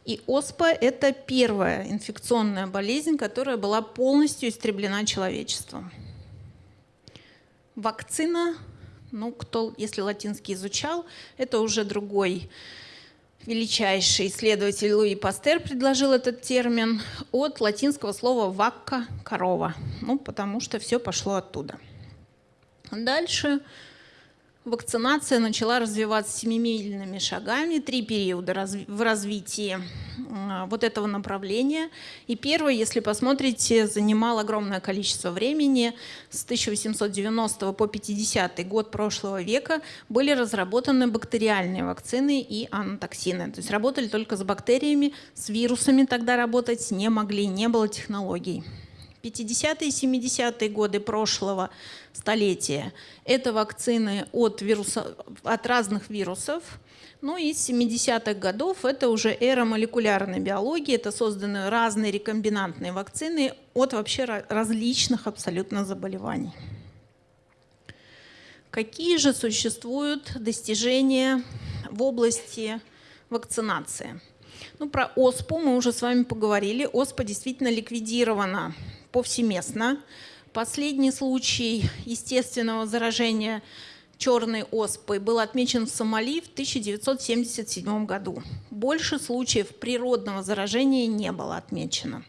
И оспа – это первая инфекционная болезнь, которая была полностью истреблена человечеством. Вакцина, ну, кто, если латинский изучал, это уже другой величайший исследователь Луи Пастер предложил этот термин от латинского слова «вакка» – «корова», ну, потому что все пошло оттуда. Дальше Вакцинация начала развиваться семимильными шагами, три периода в развитии вот этого направления. И первый, если посмотрите, занимал огромное количество времени. С 1890 по 50 год прошлого века были разработаны бактериальные вакцины и анатоксины. То есть работали только с бактериями, с вирусами тогда работать не могли, не было технологий. 50-е и 70-е годы прошлого столетия – это вакцины от, вируса, от разных вирусов. Ну и с 70-х годов это уже эра молекулярной биологии, это созданы разные рекомбинантные вакцины от вообще различных абсолютно заболеваний. Какие же существуют достижения в области вакцинации? Ну, про ОСПУ мы уже с вами поговорили. ОСПА действительно ликвидирована повсеместно. Последний случай естественного заражения черной оспой был отмечен в Сомали в 1977 году. Больше случаев природного заражения не было отмечено.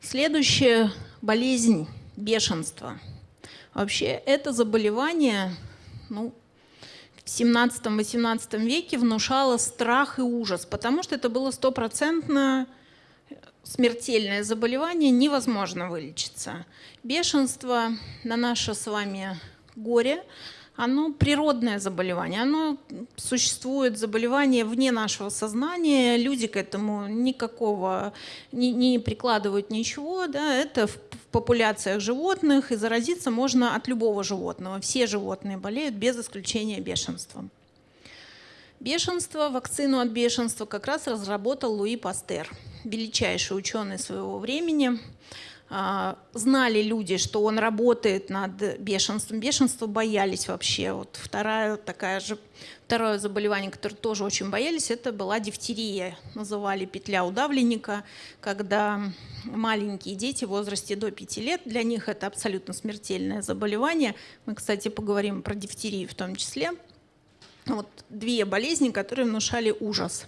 Следующая болезнь – бешенство. Вообще это заболевание ну, в 17-18 веке внушало страх и ужас, потому что это было стопроцентно смертельное заболевание невозможно вылечиться. Бешенство на наше с вами горе, оно природное заболевание, оно существует, заболевание вне нашего сознания, люди к этому никакого не, не прикладывают ничего, да, это в, в популяциях животных, и заразиться можно от любого животного. Все животные болеют без исключения бешенством. Бешенство, вакцину от бешенства как раз разработал Луи Пастер, величайший ученый своего времени. А, знали люди, что он работает над бешенством. Бешенство боялись вообще. Вот вторая такая же, второе заболевание, которое тоже очень боялись, это была дифтерия. Называли петля удавленника, когда маленькие дети в возрасте до 5 лет, для них это абсолютно смертельное заболевание. Мы, кстати, поговорим про дифтерию в том числе. Вот две болезни, которые внушали ужас.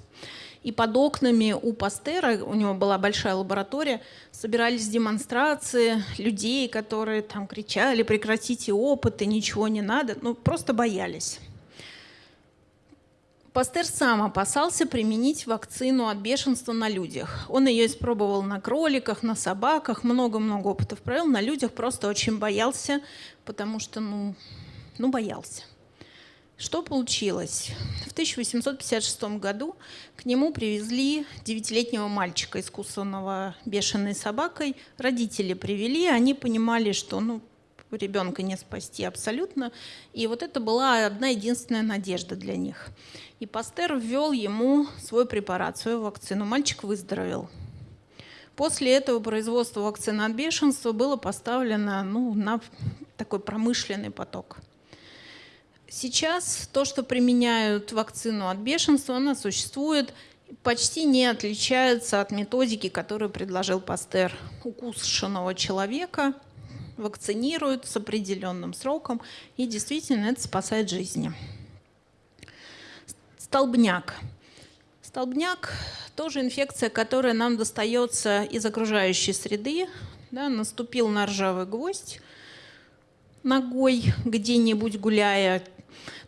И под окнами у Пастера, у него была большая лаборатория, собирались демонстрации людей, которые там кричали, прекратите опыты, ничего не надо, ну просто боялись. Пастер сам опасался применить вакцину от бешенства на людях. Он ее испробовал на кроликах, на собаках, много-много опытов провел. На людях просто очень боялся, потому что, ну, ну боялся. Что получилось? В 1856 году к нему привезли девятилетнего мальчика, искусственного бешеной собакой. Родители привели, они понимали, что ну, ребенка не спасти абсолютно. И вот это была одна единственная надежда для них. И Пастер ввел ему свой препарат, свою вакцину. Мальчик выздоровел. После этого производство вакцины от бешенства было поставлено ну, на такой промышленный поток. Сейчас то, что применяют вакцину от бешенства, она существует, почти не отличается от методики, которую предложил Пастер. Укушенного человека вакцинируют с определенным сроком, и действительно это спасает жизни. Столбняк. Столбняк – тоже инфекция, которая нам достается из окружающей среды. Да, наступил на ржавый гвоздь ногой где-нибудь гуляя,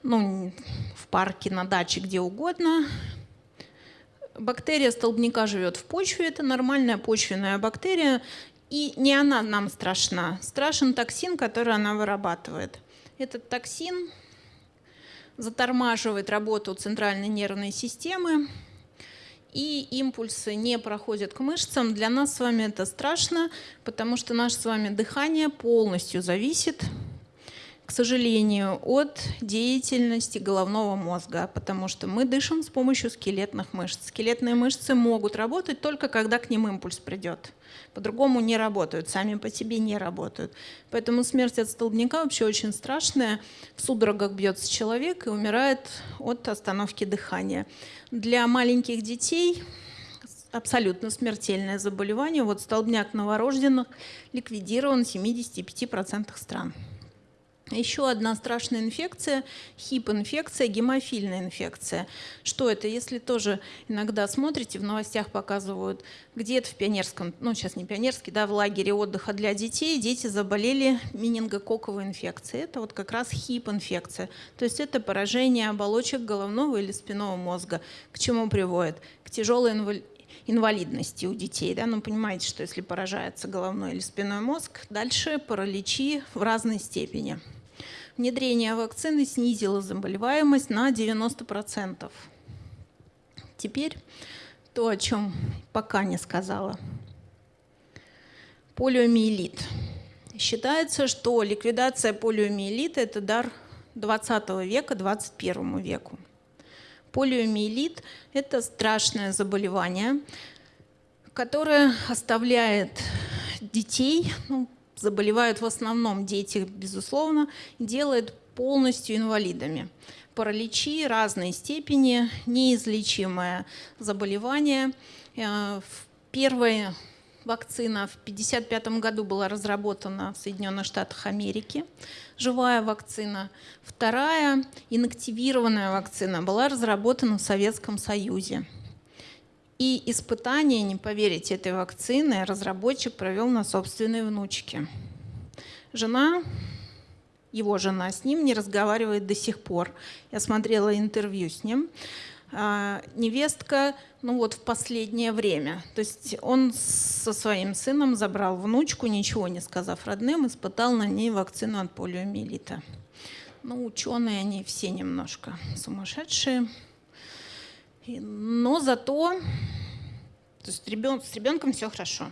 ну, в парке, на даче, где угодно. Бактерия столбняка живет в почве, это нормальная почвенная бактерия, и не она нам страшна. Страшен токсин, который она вырабатывает. Этот токсин затормаживает работу центральной нервной системы, и импульсы не проходят к мышцам. Для нас с вами это страшно, потому что наше с вами дыхание полностью зависит к сожалению, от деятельности головного мозга, потому что мы дышим с помощью скелетных мышц. Скелетные мышцы могут работать только когда к ним импульс придет. По-другому не работают, сами по себе не работают. Поэтому смерть от столбняка вообще очень страшная. В судорогах бьется человек и умирает от остановки дыхания. Для маленьких детей абсолютно смертельное заболевание. Вот столбняк новорожденных ликвидирован в 75% стран. Еще одна страшная инфекция, хип-инфекция, гемофильная инфекция. Что это? Если тоже иногда смотрите, в новостях показывают, где-то в пионерском, ну сейчас не пионерский, да, в лагере отдыха для детей, дети заболели менингококковой инфекцией. Это вот как раз хип-инфекция. То есть это поражение оболочек головного или спинного мозга. К чему приводит? К тяжелой инвалидности у детей. Да? Ну, понимаете, что если поражается головной или спинной мозг, дальше параличи в разной степени внедрение вакцины снизило заболеваемость на 90%. Теперь то, о чем пока не сказала. Полиомиелит. Считается, что ликвидация полиомиелита – это дар 20 века 21 веку. Полиомиелит – это страшное заболевание, которое оставляет детей, ну, заболевают в основном дети, безусловно, делает полностью инвалидами. Параличи разной степени, неизлечимое заболевание. Э, первая вакцина в 1955 году была разработана в Соединенных Штатах Америки, живая вакцина. Вторая, инактивированная вакцина, была разработана в Советском Союзе. И испытания, не поверите, этой вакцины разработчик провел на собственной внучке. Жена, его жена с ним не разговаривает до сих пор. Я смотрела интервью с ним. А, невестка, ну вот в последнее время. То есть он со своим сыном забрал внучку, ничего не сказав родным, испытал на ней вакцину от полиомиелита. Ну, ученые они все немножко сумасшедшие. Но зато то есть ребен, с ребенком все хорошо.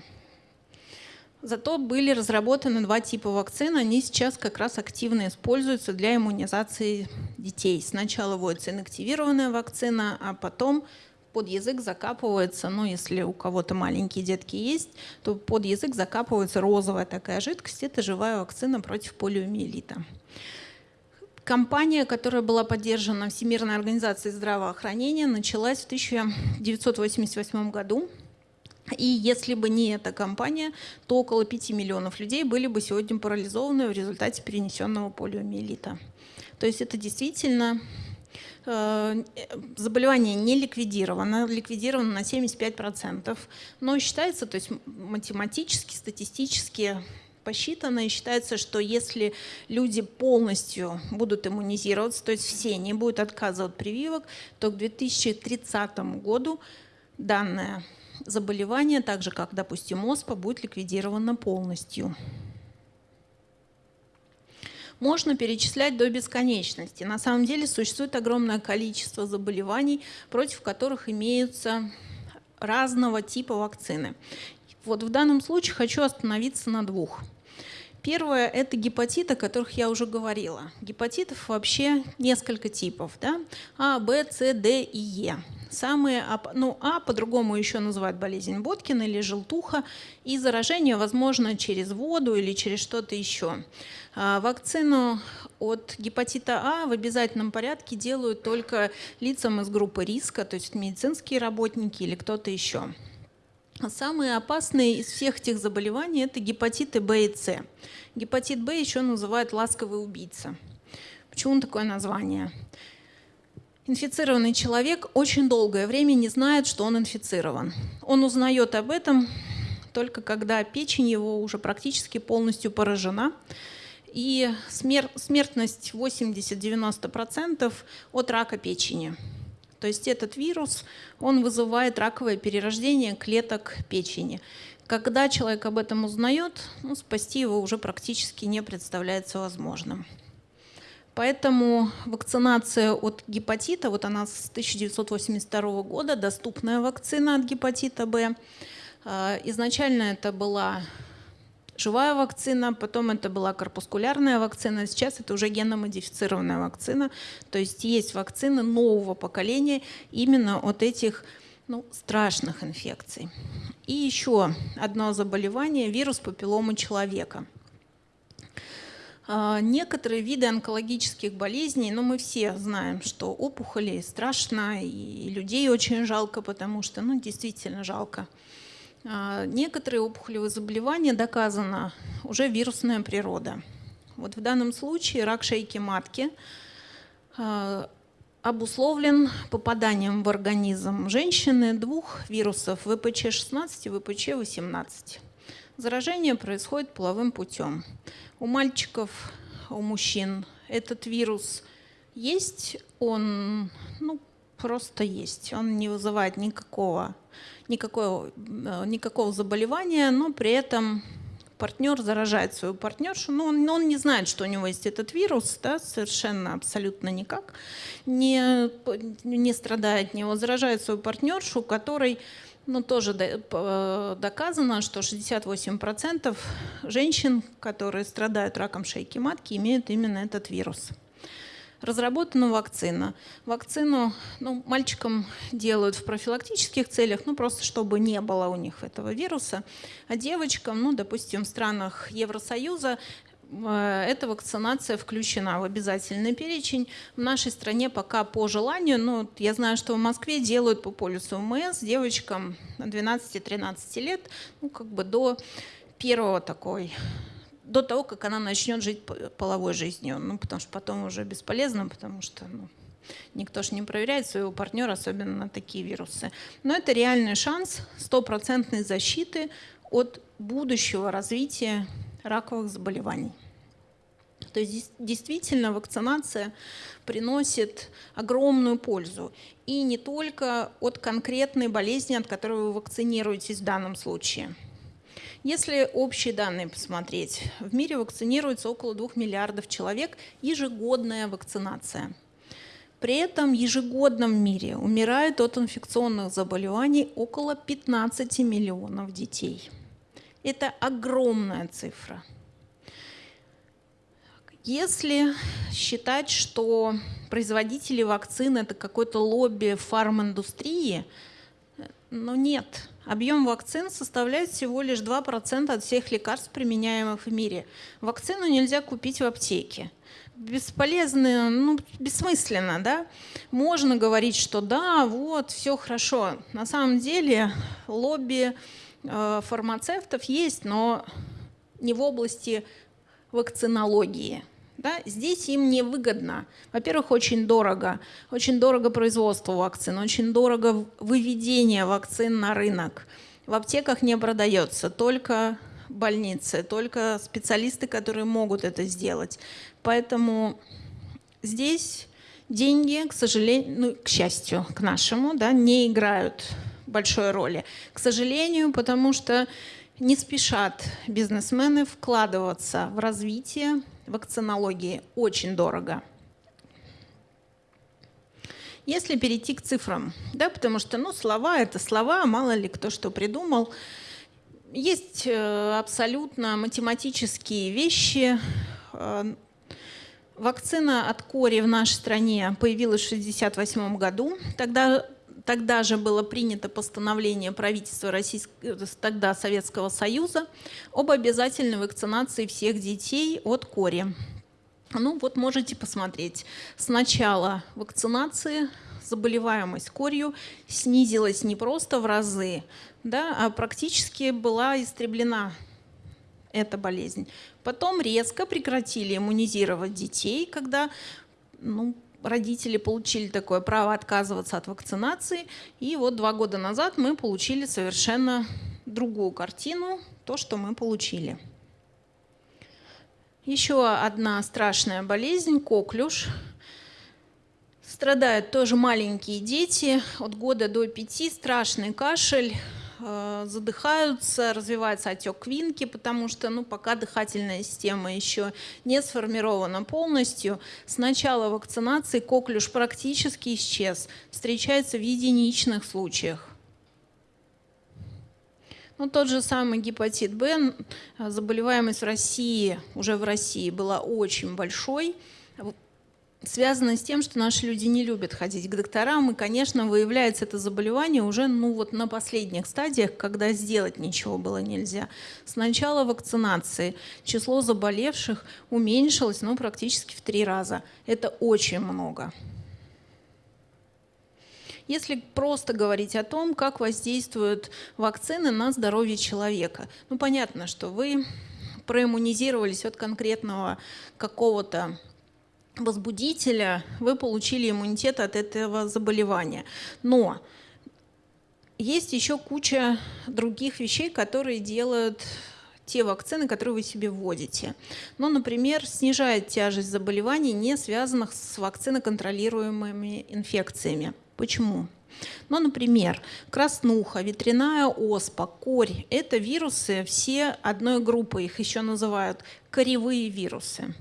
Зато были разработаны два типа вакцин. Они сейчас как раз активно используются для иммунизации детей. Сначала вводится инактивированная вакцина, а потом под язык закапывается, ну если у кого-то маленькие детки есть, то под язык закапывается розовая такая жидкость. Это живая вакцина против полиомиелита. Компания, которая была поддержана Всемирной организацией здравоохранения, началась в 1988 году. И если бы не эта компания, то около 5 миллионов людей были бы сегодня парализованы в результате перенесенного полиомиелита. То есть это действительно э, заболевание не ликвидировано, ликвидировано на 75%, но считается, то есть математически, статистически посчитано и считается, что если люди полностью будут иммунизироваться, то есть все не будут отказывать от прививок, то к 2030 году данное заболевание, так же как, допустим, ОСПА, будет ликвидировано полностью. Можно перечислять до бесконечности. На самом деле существует огромное количество заболеваний, против которых имеются разного типа вакцины. Вот в данном случае хочу остановиться на двух. Первое – это гепатиты, о которых я уже говорила. Гепатитов вообще несколько типов. Да? А, Б, С, Д и Е. Самые, ну, А по-другому еще называют болезнь Боткина или желтуха, и заражение возможно через воду или через что-то еще. А, вакцину от гепатита А в обязательном порядке делают только лицам из группы риска, то есть медицинские работники или кто-то еще. Самые опасные из всех этих заболеваний – это гепатиты Б и С. Гепатит Б еще называют ласковый убийца. Почему такое название? Инфицированный человек очень долгое время не знает, что он инфицирован. Он узнает об этом только когда печень его уже практически полностью поражена. И смер смертность 80-90% от рака печени. То есть этот вирус, он вызывает раковое перерождение клеток печени. Когда человек об этом узнает, ну, спасти его уже практически не представляется возможным. Поэтому вакцинация от гепатита, вот она с 1982 года, доступная вакцина от гепатита Б. А, изначально это была живая вакцина, потом это была корпускулярная вакцина, сейчас это уже геномодифицированная вакцина. То есть есть вакцины нового поколения именно от этих ну, страшных инфекций. И еще одно заболевание – вирус папилломы человека – некоторые виды онкологических болезней, но ну, мы все знаем, что опухоли страшно, и людей очень жалко, потому что, ну, действительно жалко. А, некоторые опухолевые заболевания доказана уже вирусная природа. Вот в данном случае рак шейки матки а, обусловлен попаданием в организм женщины двух вирусов ВПЧ-16 и ВПЧ-18. Заражение происходит половым путем. У мальчиков, у мужчин этот вирус есть, он ну, просто есть. Он не вызывает никакого, никакого, э, никакого заболевания, но при этом партнер заражает свою партнершу, но он, он не знает, что у него есть этот вирус, да, совершенно абсолютно никак, не, не страдает от него, заражает свою партнершу, которой ну, тоже доказано, что 68% женщин, которые страдают раком шейки матки, имеют именно этот вирус. Разработана вакцина. Вакцину ну, мальчикам делают в профилактических целях, ну просто чтобы не было у них этого вируса. А девочкам, ну, допустим, в странах Евросоюза Э, эта вакцинация включена в обязательный перечень. В нашей стране пока по желанию, ну, я знаю, что в Москве делают по полюсу МС девочкам 12-13 лет, ну, как бы до первого такой до того, как она начнет жить половой жизнью. Ну, потому что потом уже бесполезно, потому что ну, никто же не проверяет своего партнера, особенно на такие вирусы. Но это реальный шанс стопроцентной защиты от будущего развития раковых заболеваний. То есть действительно вакцинация приносит огромную пользу. И не только от конкретной болезни, от которой вы вакцинируетесь в данном случае. Если общие данные посмотреть, в мире вакцинируется около 2 миллиардов человек, ежегодная вакцинация. При этом в мире умирает от инфекционных заболеваний около 15 миллионов детей. Это огромная цифра. Если считать, что производители вакцин это какое-то лобби фарминдустрии, но нет. Объем вакцин составляет всего лишь 2% от всех лекарств, применяемых в мире. Вакцину нельзя купить в аптеке бесполезно, ну, бессмысленно, да? Можно говорить, что да, вот, все хорошо. На самом деле лобби фармацевтов есть, но не в области вакцинологии. Да? Здесь им невыгодно. Во-первых, очень дорого. Очень дорого производство вакцин, очень дорого выведение вакцин на рынок. В аптеках не продается, только больницы, только специалисты, которые могут это сделать. Поэтому здесь деньги, к сожалению, ну, к счастью, к нашему, да, не играют большой роли. К сожалению, потому что не спешат бизнесмены вкладываться в развитие вакцинологии очень дорого. Если перейти к цифрам, да, потому что ну, слова — это слова, мало ли кто что придумал. Есть э, абсолютно математические вещи. Э, вакцина от кори в нашей стране появилась в 1968 году. Тогда Тогда же было принято постановление правительства Российского, тогда Советского Союза об обязательной вакцинации всех детей от кори. Ну вот можете посмотреть. С начала вакцинации заболеваемость корью снизилась не просто в разы, да, а практически была истреблена эта болезнь. Потом резко прекратили иммунизировать детей, когда ну, родители получили такое право отказываться от вакцинации. И вот два года назад мы получили совершенно другую картину, то, что мы получили. Еще одна страшная болезнь – коклюш. Страдают тоже маленькие дети от года до пяти, страшный кашель, задыхаются, развивается отек квинки, потому что ну, пока дыхательная система еще не сформирована полностью. С начала вакцинации коклюш практически исчез, встречается в единичных случаях. Ну, тот же самый гепатит Б, заболеваемость в России, уже в России была очень большой связано с тем, что наши люди не любят ходить к докторам, и, конечно, выявляется это заболевание уже ну, вот на последних стадиях, когда сделать ничего было нельзя. С начала вакцинации число заболевших уменьшилось ну, практически в три раза. Это очень много. Если просто говорить о том, как воздействуют вакцины на здоровье человека, ну понятно, что вы проиммунизировались от конкретного какого-то возбудителя, вы получили иммунитет от этого заболевания. Но есть еще куча других вещей, которые делают те вакцины, которые вы себе вводите. Ну, например, снижает тяжесть заболеваний, не связанных с вакциноконтролируемыми инфекциями. Почему? Ну, например, краснуха, ветряная оспа, корь – это вирусы все одной группы, их еще называют коревые вирусы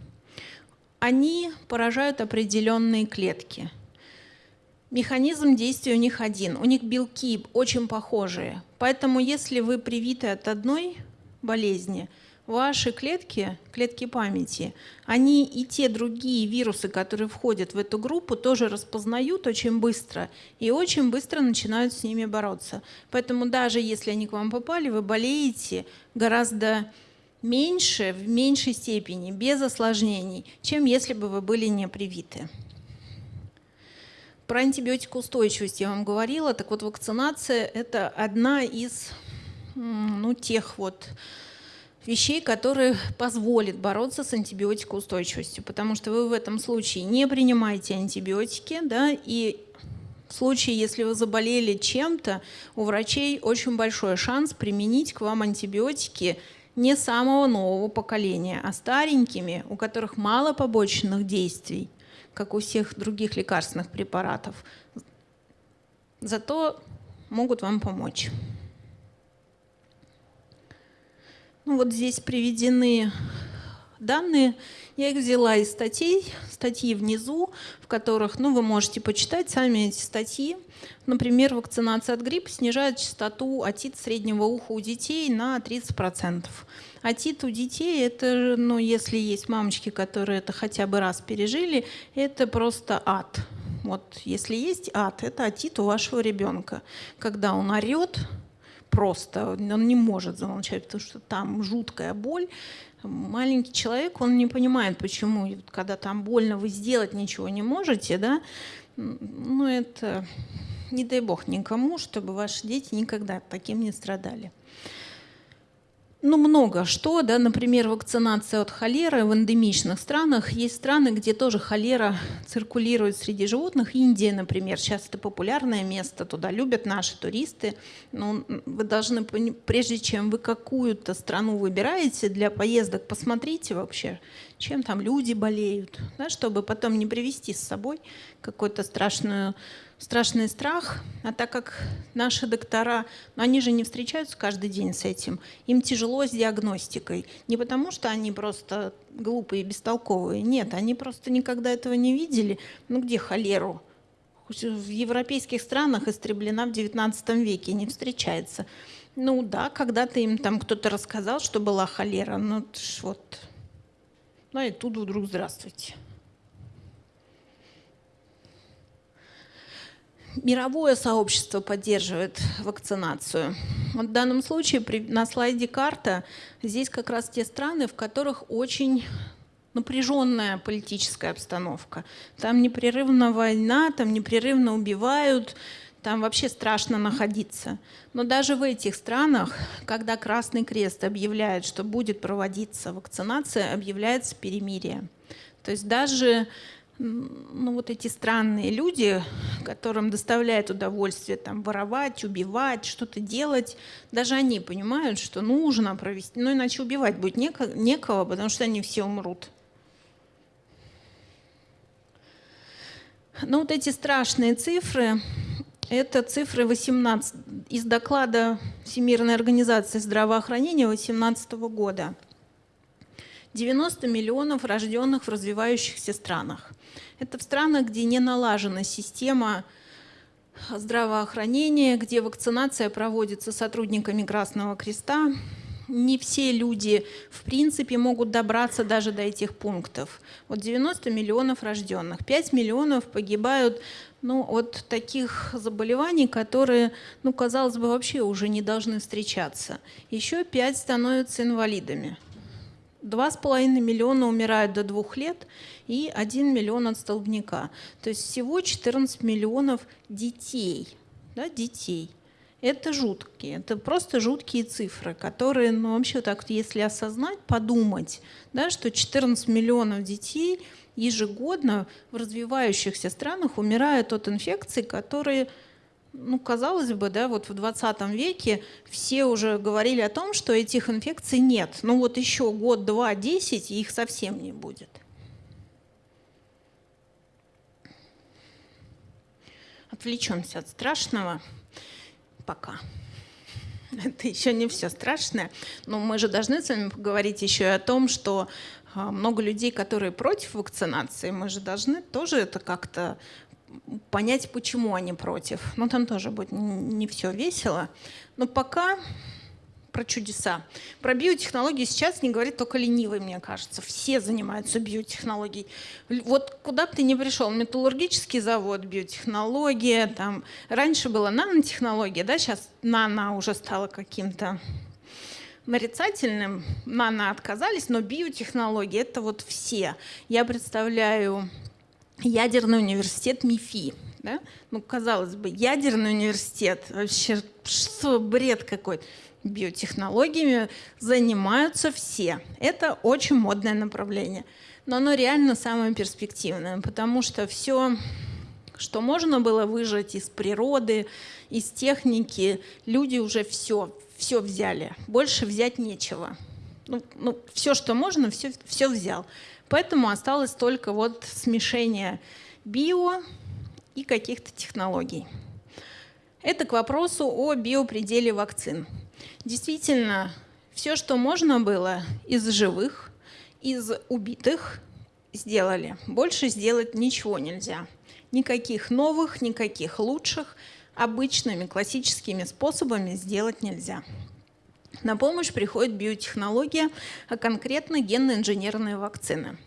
они поражают определенные клетки. Механизм действия у них один. У них белки очень похожие. Поэтому если вы привиты от одной болезни, ваши клетки, клетки памяти, они и те другие вирусы, которые входят в эту группу, тоже распознают очень быстро и очень быстро начинают с ними бороться. Поэтому даже если они к вам попали, вы болеете гораздо меньше, в меньшей степени, без осложнений, чем если бы вы были не привиты. Про антибиотикоустойчивость я вам говорила. Так вот, вакцинация – это одна из ну, тех вот вещей, которые позволят бороться с антибиотикоустойчивостью, потому что вы в этом случае не принимаете антибиотики, да, и в случае, если вы заболели чем-то, у врачей очень большой шанс применить к вам антибиотики не самого нового поколения, а старенькими, у которых мало побочных действий, как у всех других лекарственных препаратов. Зато могут вам помочь. Ну вот здесь приведены данные. Я их взяла из статей, статьи внизу, в которых ну, вы можете почитать сами эти статьи. Например, вакцинация от гриппа снижает частоту отит среднего уха у детей на 30%. Отит у детей, это, ну, если есть мамочки, которые это хотя бы раз пережили, это просто ад. Вот если есть ад, это отит у вашего ребенка. Когда он орет, просто, он не может замолчать, потому что там жуткая боль. Маленький человек, он не понимает, почему, когда там больно, вы сделать ничего не можете, да, ну это не дай бог никому, чтобы ваши дети никогда таким не страдали ну, много что, да, например, вакцинация от холеры в эндемичных странах. Есть страны, где тоже холера циркулирует среди животных. Индия, например, сейчас это популярное место, туда любят наши туристы. Но вы должны, прежде чем вы какую-то страну выбираете для поездок, посмотрите вообще, чем там люди болеют, да, чтобы потом не привести с собой какую-то страшную страшный страх, а так как наши доктора, ну, они же не встречаются каждый день с этим, им тяжело с диагностикой. Не потому, что они просто глупые, бестолковые, нет, они просто никогда этого не видели. Ну где холеру? В европейских странах истреблена в XIX веке, не встречается. Ну да, когда-то им там кто-то рассказал, что была холера, ну вот, ну и тут вдруг здравствуйте. Мировое сообщество поддерживает вакцинацию. Вот в данном случае при, на слайде карта здесь как раз те страны, в которых очень напряженная политическая обстановка. Там непрерывно война, там непрерывно убивают, там вообще страшно находиться. Но даже в этих странах, когда Красный Крест объявляет, что будет проводиться вакцинация, объявляется перемирие. То есть даже ну, вот эти странные люди, которым доставляет удовольствие там, воровать, убивать, что-то делать, даже они понимают, что нужно провести, ну иначе убивать будет неко, некого, потому что они все умрут. Ну вот эти страшные цифры, это цифры 18, из доклада Всемирной организации здравоохранения 2018 года. 90 миллионов рожденных в развивающихся странах. Это в странах, где не налажена система здравоохранения, где вакцинация проводится сотрудниками Красного Креста. Не все люди, в принципе, могут добраться даже до этих пунктов. Вот 90 миллионов рожденных, 5 миллионов погибают ну, от таких заболеваний, которые, ну, казалось бы, вообще уже не должны встречаться. Еще 5 становятся инвалидами. 2,5 миллиона умирают до двух лет и 1 миллион от столбняка. То есть всего 14 миллионов детей. Да, детей. Это жуткие, это просто жуткие цифры, которые, ну вообще так, если осознать, подумать, да, что 14 миллионов детей ежегодно в развивающихся странах умирают от инфекций, которые ну, казалось бы, да, вот в 20 веке все уже говорили о том, что этих инфекций нет. Ну вот еще год, два, десять, их совсем не будет. Отвлечемся от страшного пока. Это еще не все страшное. Но мы же должны с вами поговорить еще и о том, что а, много людей, которые против вакцинации, мы же должны тоже это как-то понять, почему они против. Но там тоже будет не все весело. Но пока про чудеса. Про биотехнологии сейчас не говорит только ленивый, мне кажется. Все занимаются биотехнологией. Вот куда бы ты ни пришел, металлургический завод, биотехнология, там раньше была нанотехнология, да, сейчас нано уже стало каким-то нарицательным. Нано отказались, но биотехнологии — это вот все. Я представляю ядерный университет МИФИ. Да? Ну, казалось бы, ядерный университет, вообще что, бред какой-то. Биотехнологиями занимаются все. Это очень модное направление. Но оно реально самое перспективное, потому что все, что можно было выжать из природы, из техники, люди уже все, все взяли. Больше взять нечего. Ну, ну, все, что можно, все, все взял. Поэтому осталось только вот смешение био и каких-то технологий. Это к вопросу о биопределе вакцин. Действительно, все, что можно было из живых, из убитых сделали. Больше сделать ничего нельзя. Никаких новых, никаких лучших обычными классическими способами сделать нельзя. На помощь приходит биотехнология, а конкретно генно-инженерные вакцины.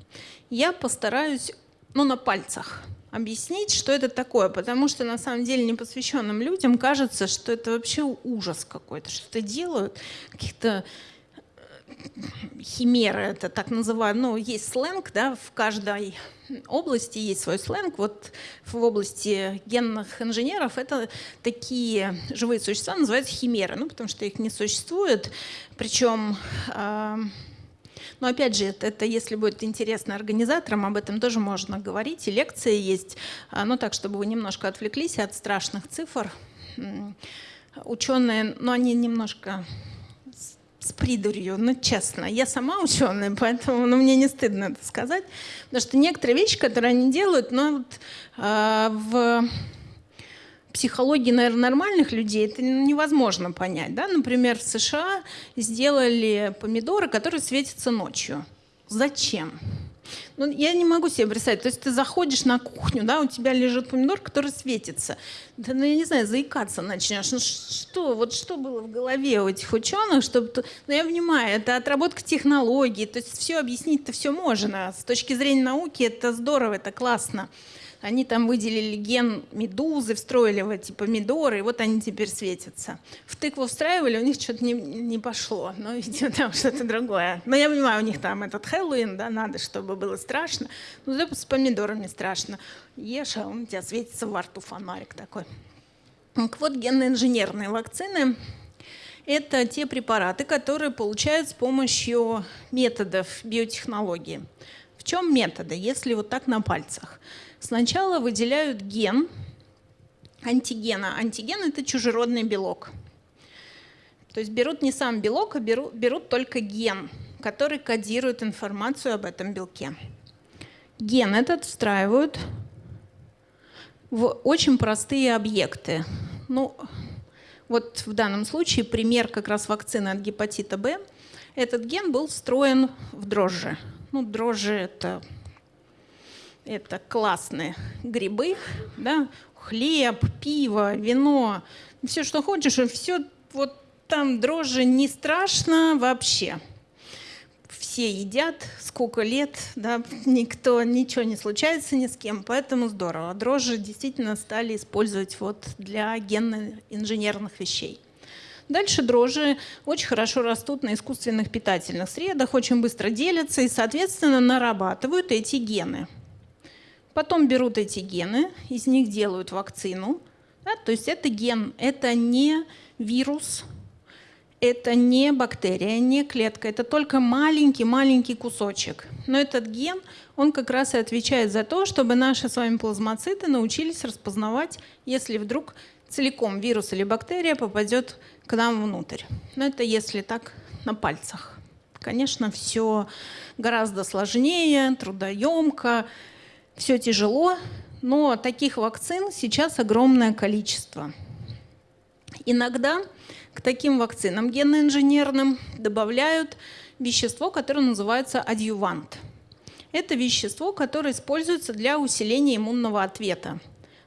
Я постараюсь ну, на пальцах объяснить, что это такое, потому что на самом деле непосвященным людям кажется, что это вообще ужас какой-то, что-то делают, каких-то химеры, это так называют, ну, есть сленг, да, в каждой области есть свой сленг. Вот в области генных инженеров это такие живые существа называются химеры, ну, потому что их не существует. Причем, э, ну, опять же, это, это если будет интересно организаторам, об этом тоже можно говорить, и лекции есть, э, ну, так, чтобы вы немножко отвлеклись от страшных цифр. Ученые, ну, они немножко с придурью, ну честно. Я сама ученая, поэтому ну, мне не стыдно это сказать. Потому что некоторые вещи, которые они делают, ну, вот, э, в психологии, наверное, нормальных людей это невозможно понять. Да? Например, в США сделали помидоры, которые светятся ночью. Зачем? Ну, я не могу себе представить. То есть ты заходишь на кухню, да, у тебя лежит помидор, который светится. Да, ну, я не знаю, заикаться начнешь. Ну, что, вот что было в голове у этих ученых, чтобы... Ну, я понимаю, это отработка технологий, то есть все объяснить-то все можно. С точки зрения науки это здорово, это классно. Они там выделили ген медузы, встроили в эти помидоры, и вот они теперь светятся. В тыкву встраивали, у них что-то не, не пошло. Ну, видимо, там что-то другое. Но я понимаю, у них там этот Хэллоуин, да, надо, чтобы было страшно. Ну, да, с помидорами страшно. Ешь, а он у тебя светится во рту фонарик такой. Так вот, генно-инженерные вакцины – это те препараты, которые получают с помощью методов биотехнологии. В чем методы, если вот так на пальцах? Сначала выделяют ген антигена. Антиген – это чужеродный белок. То есть берут не сам белок, а берут, берут только ген, который кодирует информацию об этом белке. Ген этот встраивают в очень простые объекты. Ну, вот в данном случае пример как раз вакцины от гепатита Б. Этот ген был встроен в дрожжи. Ну, дрожжи – это это классные грибы, да, хлеб, пиво, вино, все, что хочешь, и все вот там дрожжи не страшно вообще. Все едят, сколько лет, да, никто, ничего не случается ни с кем, поэтому здорово. Дрожжи действительно стали использовать вот для генно-инженерных вещей. Дальше дрожжи очень хорошо растут на искусственных питательных средах, очень быстро делятся и, соответственно, нарабатывают эти гены. Потом берут эти гены, из них делают вакцину. Да, то есть это ген, это не вирус, это не бактерия, не клетка, это только маленький-маленький кусочек. Но этот ген, он как раз и отвечает за то, чтобы наши с вами плазмоциты научились распознавать, если вдруг целиком вирус или бактерия попадет к нам внутрь. Но это если так на пальцах. Конечно, все гораздо сложнее, трудоемко, все тяжело, но таких вакцин сейчас огромное количество. Иногда к таким вакцинам генно-инженерным добавляют вещество, которое называется адъювант. Это вещество, которое используется для усиления иммунного ответа.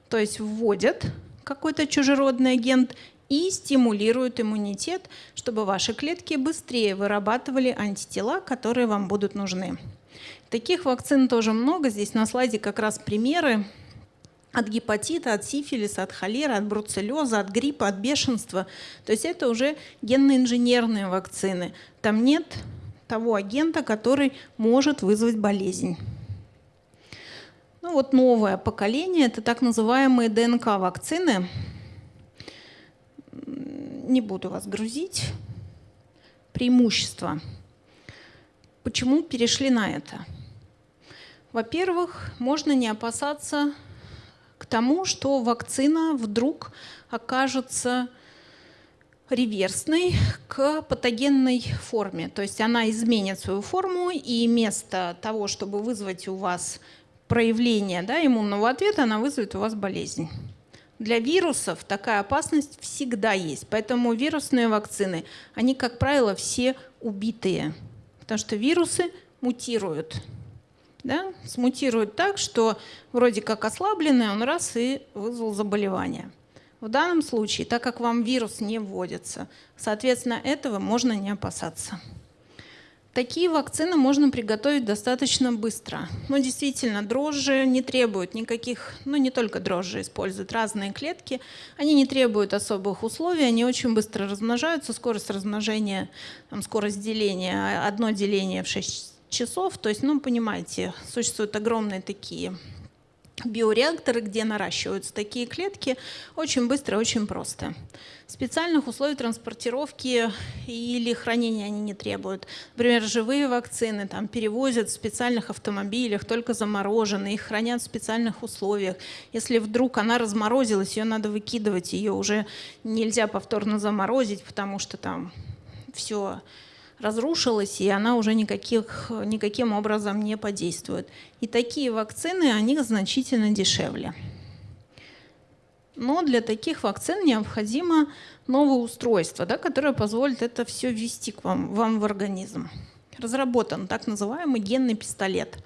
То есть вводят какой-то чужеродный агент и стимулируют иммунитет, чтобы ваши клетки быстрее вырабатывали антитела, которые вам будут нужны. Таких вакцин тоже много. Здесь на слайде как раз примеры от гепатита, от сифилиса, от холеры, от бруцеллеза, от гриппа, от бешенства. То есть это уже генно-инженерные вакцины. Там нет того агента, который может вызвать болезнь. Ну вот новое поколение – это так называемые ДНК-вакцины. Не буду вас грузить. Преимущества. Почему перешли на это? Во-первых, можно не опасаться к тому, что вакцина вдруг окажется реверсной к патогенной форме. То есть она изменит свою форму, и вместо того, чтобы вызвать у вас проявление да, иммунного ответа, она вызовет у вас болезнь. Для вирусов такая опасность всегда есть. Поэтому вирусные вакцины, они, как правило, все убитые. Потому что вирусы мутирует. Да? Смутирует так, что вроде как ослабленный, он раз и вызвал заболевание. В данном случае, так как вам вирус не вводится, соответственно, этого можно не опасаться. Такие вакцины можно приготовить достаточно быстро. Но действительно, дрожжи не требуют никаких, ну не только дрожжи используют, разные клетки. Они не требуют особых условий, они очень быстро размножаются. Скорость размножения, там, скорость деления, одно деление в 6 часов. То есть, ну понимаете, существуют огромные такие биореакторы, где наращиваются такие клетки, очень быстро и очень просто. Специальных условий транспортировки или хранения они не требуют. Например, живые вакцины там перевозят в специальных автомобилях, только замороженные, их хранят в специальных условиях. Если вдруг она разморозилась, ее надо выкидывать, ее уже нельзя повторно заморозить, потому что там все разрушилась, и она уже никаких, никаким образом не подействует. И такие вакцины, они значительно дешевле. Но для таких вакцин необходимо новое устройство, да, которое позволит это все ввести к вам, вам в организм. Разработан так называемый генный пистолет.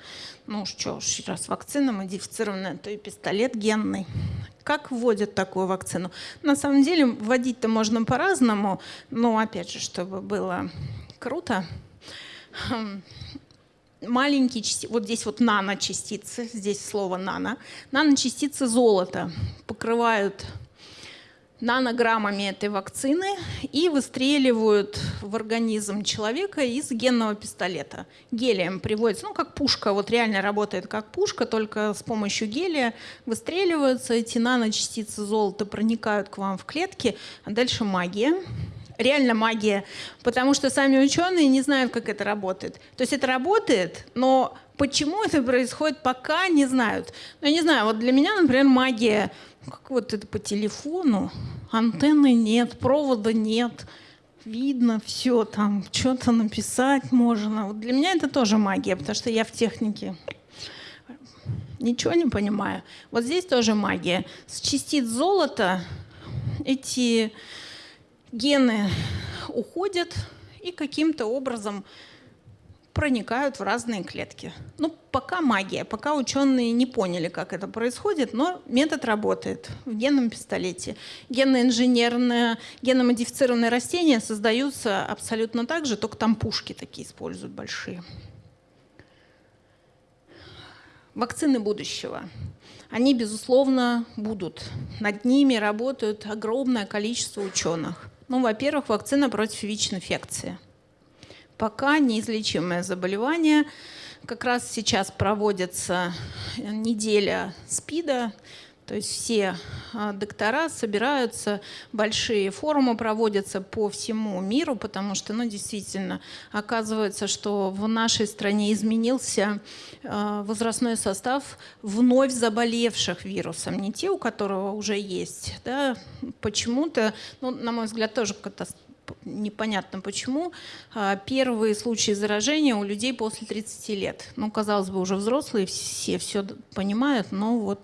Ну что ж, раз вакцина модифицированная, то и пистолет генный. Как вводят такую вакцину? На самом деле вводить-то можно по-разному, но опять же, чтобы было круто. Хм. Маленькие частицы, вот здесь вот наночастицы, здесь слово нано, наночастицы золота покрывают нанограммами этой вакцины и выстреливают в организм человека из генного пистолета. Гелием приводится, ну как пушка, вот реально работает как пушка, только с помощью гелия выстреливаются эти наночастицы золота, проникают к вам в клетки, а дальше магия реально магия, потому что сами ученые не знают, как это работает. То есть это работает, но почему это происходит, пока не знают. Ну, я не знаю, вот для меня, например, магия, как вот это по телефону, антенны нет, провода нет, видно все, там что-то написать можно. Вот для меня это тоже магия, потому что я в технике ничего не понимаю. Вот здесь тоже магия. С частиц золота эти гены уходят и каким-то образом проникают в разные клетки. Ну, пока магия, пока ученые не поняли, как это происходит, но метод работает в генном пистолете. Генно-инженерные, генно-модифицированные растения создаются абсолютно так же, только там пушки такие используют большие. Вакцины будущего. Они, безусловно, будут. Над ними работают огромное количество ученых. Ну, во-первых, вакцина против ВИЧ-инфекции. Пока неизлечимое заболевание. Как раз сейчас проводится неделя СПИДа, то есть все а, доктора собираются, большие форумы проводятся по всему миру, потому что, ну, действительно, оказывается, что в нашей стране изменился а, возрастной состав вновь заболевших вирусом, не те, у которого уже есть. Да, почему-то, ну, на мой взгляд, тоже непонятно почему, а, первые случаи заражения у людей после 30 лет. Ну, казалось бы, уже взрослые, все все понимают, но вот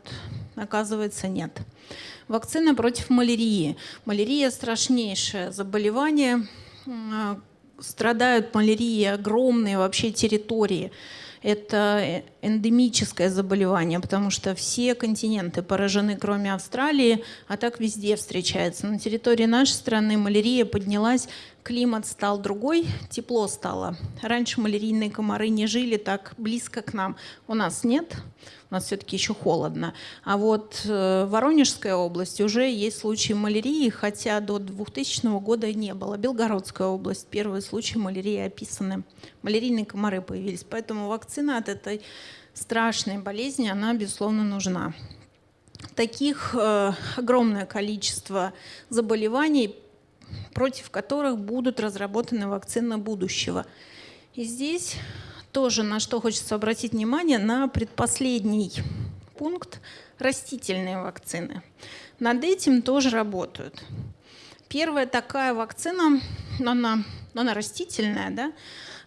оказывается нет. Вакцина против малярии. Малярия страшнейшее заболевание. Страдают малярией огромные вообще территории это эндемическое заболевание, потому что все континенты поражены, кроме Австралии, а так везде встречается. На территории нашей страны малярия поднялась, климат стал другой, тепло стало. Раньше малярийные комары не жили так близко к нам. У нас нет, у нас все-таки еще холодно. А вот э, в Воронежской области уже есть случаи малярии, хотя до 2000 года не было. Белгородская область, первые случаи малярии описаны. Малярийные комары появились, поэтому вакцина от этой страшной болезни, она, безусловно, нужна. Таких э, огромное количество заболеваний, против которых будут разработаны вакцины будущего. И здесь тоже на что хочется обратить внимание, на предпоследний пункт растительные вакцины. Над этим тоже работают. Первая такая вакцина, она, она растительная, да,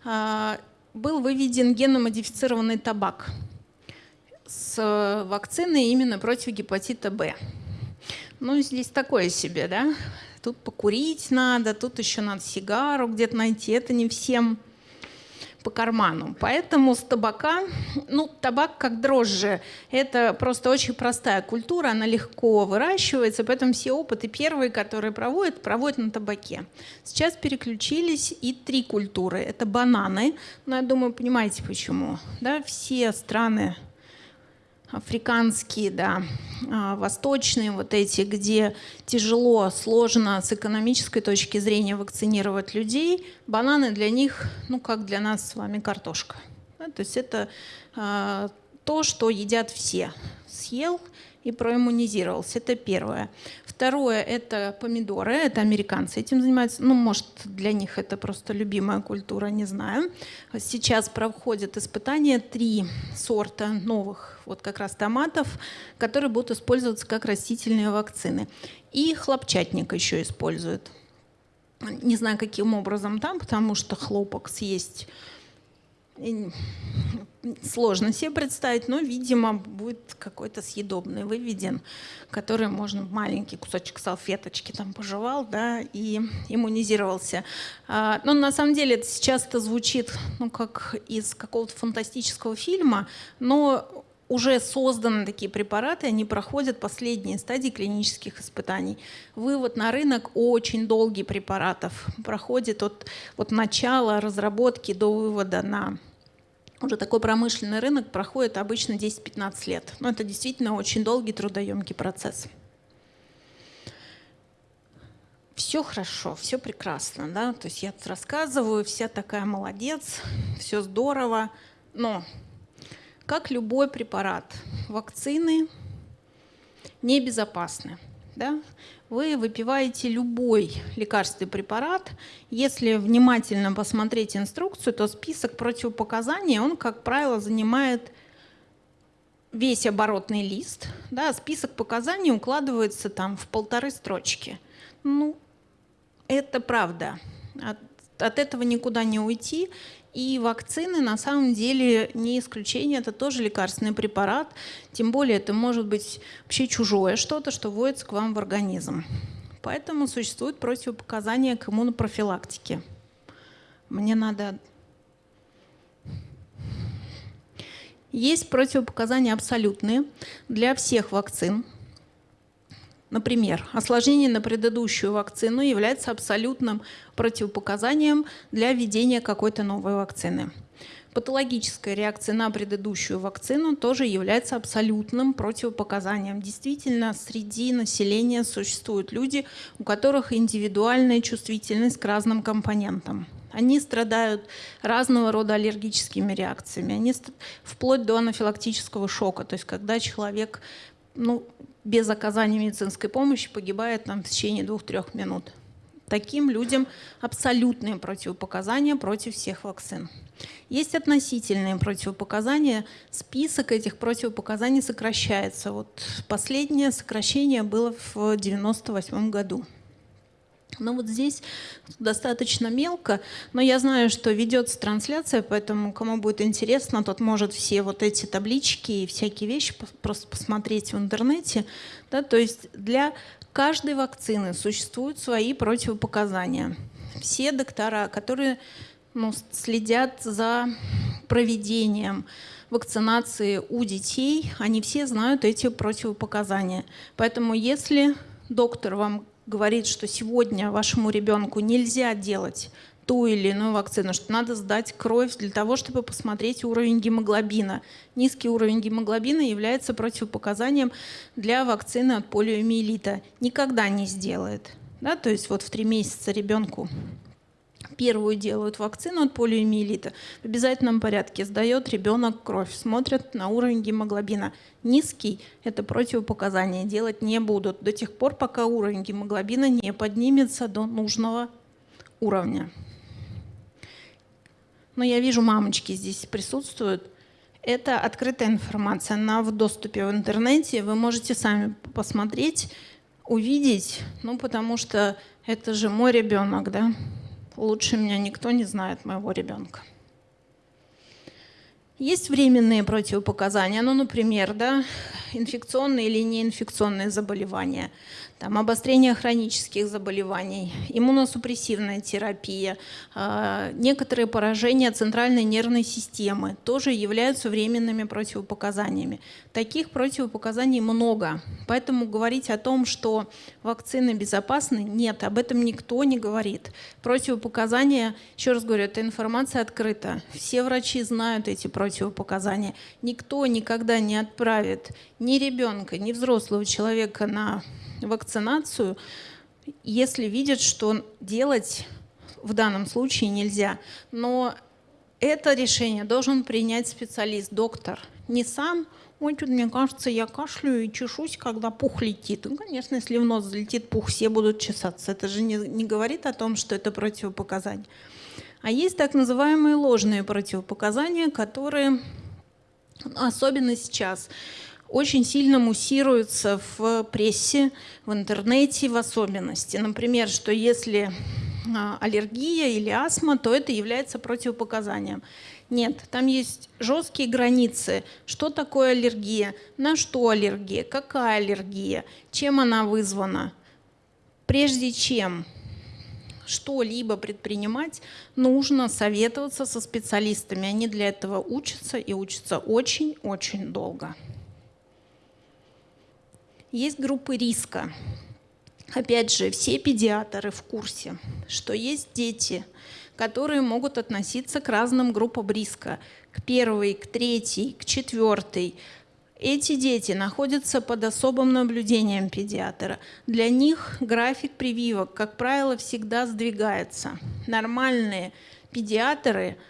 а, был выведен геномодифицированный табак с вакциной именно против гепатита Б. Ну, здесь такое себе, да. Тут покурить надо, тут еще надо сигару где-то найти. Это не всем по карману. Поэтому с табака, ну, табак как дрожжи, это просто очень простая культура, она легко выращивается, поэтому все опыты первые, которые проводят, проводят на табаке. Сейчас переключились и три культуры. Это бананы, но я думаю, понимаете почему. Да? Все страны африканские, да, а, восточные вот эти, где тяжело, сложно с экономической точки зрения вакцинировать людей, бананы для них, ну как для нас с вами картошка. Да, то есть это э, то, что едят все. Съел и проиммунизировался. Это первое. Второе – это помидоры, это американцы этим занимаются. Ну, может, для них это просто любимая культура, не знаю. Сейчас проходят испытания три сорта новых вот как раз томатов, которые будут использоваться как растительные вакцины. И хлопчатник еще используют. Не знаю, каким образом там, потому что хлопок съесть сложно себе представить, но, видимо, будет какой-то съедобный выведен, который можно маленький кусочек салфеточки там пожевал, да, и иммунизировался. А, но на самом деле это сейчас это звучит, ну, как из какого-то фантастического фильма, но уже созданы такие препараты, они проходят последние стадии клинических испытаний. Вывод на рынок очень долгий препаратов проходит от, от начала разработки до вывода на уже такой промышленный рынок проходит обычно 10-15 лет. Но это действительно очень долгий трудоемкий процесс. Все хорошо, все прекрасно, да, то есть я рассказываю, вся такая молодец, все здорово, но как любой препарат, вакцины небезопасны. Да? Вы выпиваете любой лекарственный препарат. Если внимательно посмотреть инструкцию, то список противопоказаний, он, как правило, занимает весь оборотный лист. Да? Список показаний укладывается там в полторы строчки. Ну, это правда. От, от этого никуда не уйти. И вакцины на самом деле не исключение, это тоже лекарственный препарат, тем более это может быть вообще чужое что-то, что вводится к вам в организм. Поэтому существуют противопоказания к иммунопрофилактике. Мне надо... Есть противопоказания абсолютные для всех вакцин, Например, осложнение на предыдущую вакцину является абсолютным противопоказанием для введения какой-то новой вакцины. Патологическая реакция на предыдущую вакцину тоже является абсолютным противопоказанием. Действительно, среди населения существуют люди, у которых индивидуальная чувствительность к разным компонентам. Они страдают разного рода аллергическими реакциями, они вплоть до анафилактического шока, то есть когда человек ну, без оказания медицинской помощи погибает там, в течение двух-трех минут. Таким людям абсолютные противопоказания против всех вакцин. Есть относительные противопоказания. Список этих противопоказаний сокращается. Вот последнее сокращение было в 1998 году. Но вот здесь достаточно мелко, но я знаю, что ведется трансляция, поэтому кому будет интересно, тот может все вот эти таблички и всякие вещи просто посмотреть в интернете. Да, то есть для каждой вакцины существуют свои противопоказания. Все доктора, которые ну, следят за проведением вакцинации у детей, они все знают эти противопоказания. Поэтому если доктор вам говорит, что сегодня вашему ребенку нельзя делать ту или иную вакцину, что надо сдать кровь для того, чтобы посмотреть уровень гемоглобина. Низкий уровень гемоглобина является противопоказанием для вакцины от полиомиелита. Никогда не сделает. Да? То есть вот в три месяца ребенку первую делают вакцину от полиомиелита, в обязательном порядке сдает ребенок кровь, смотрят на уровень гемоглобина. Низкий – это противопоказание, делать не будут до тех пор, пока уровень гемоглобина не поднимется до нужного уровня. Но я вижу, мамочки здесь присутствуют. Это открытая информация, она в доступе в интернете. Вы можете сами посмотреть, увидеть, ну потому что это же мой ребенок, да? Лучше меня никто не знает, моего ребенка. Есть временные противопоказания, ну, например, да, инфекционные или неинфекционные заболевания. Там, обострение хронических заболеваний, иммуносупрессивная терапия, э, некоторые поражения центральной нервной системы тоже являются временными противопоказаниями. Таких противопоказаний много, поэтому говорить о том, что вакцины безопасны, нет, об этом никто не говорит. Противопоказания, еще раз говорю, эта информация открыта. Все врачи знают эти противопоказания. Никто никогда не отправит ни ребенка, ни взрослого человека на вакцинацию, если видят, что делать в данном случае нельзя. Но это решение должен принять специалист, доктор. Не сам, ой, тут мне кажется, я кашляю и чешусь, когда пух летит. Ну, конечно, если в нос залетит пух, все будут чесаться. Это же не, не говорит о том, что это противопоказание. А есть так называемые ложные противопоказания, которые особенно сейчас очень сильно муссируется в прессе, в интернете в особенности. Например, что если а, аллергия или астма, то это является противопоказанием. Нет, там есть жесткие границы. Что такое аллергия? На что аллергия? Какая аллергия? Чем она вызвана? Прежде чем что-либо предпринимать, нужно советоваться со специалистами. Они для этого учатся и учатся очень-очень долго. Есть группы риска. Опять же, все педиатры в курсе, что есть дети, которые могут относиться к разным группам риска, к первой, к третьей, к четвертой. Эти дети находятся под особым наблюдением педиатра. Для них график прививок, как правило, всегда сдвигается. Нормальные педиатры –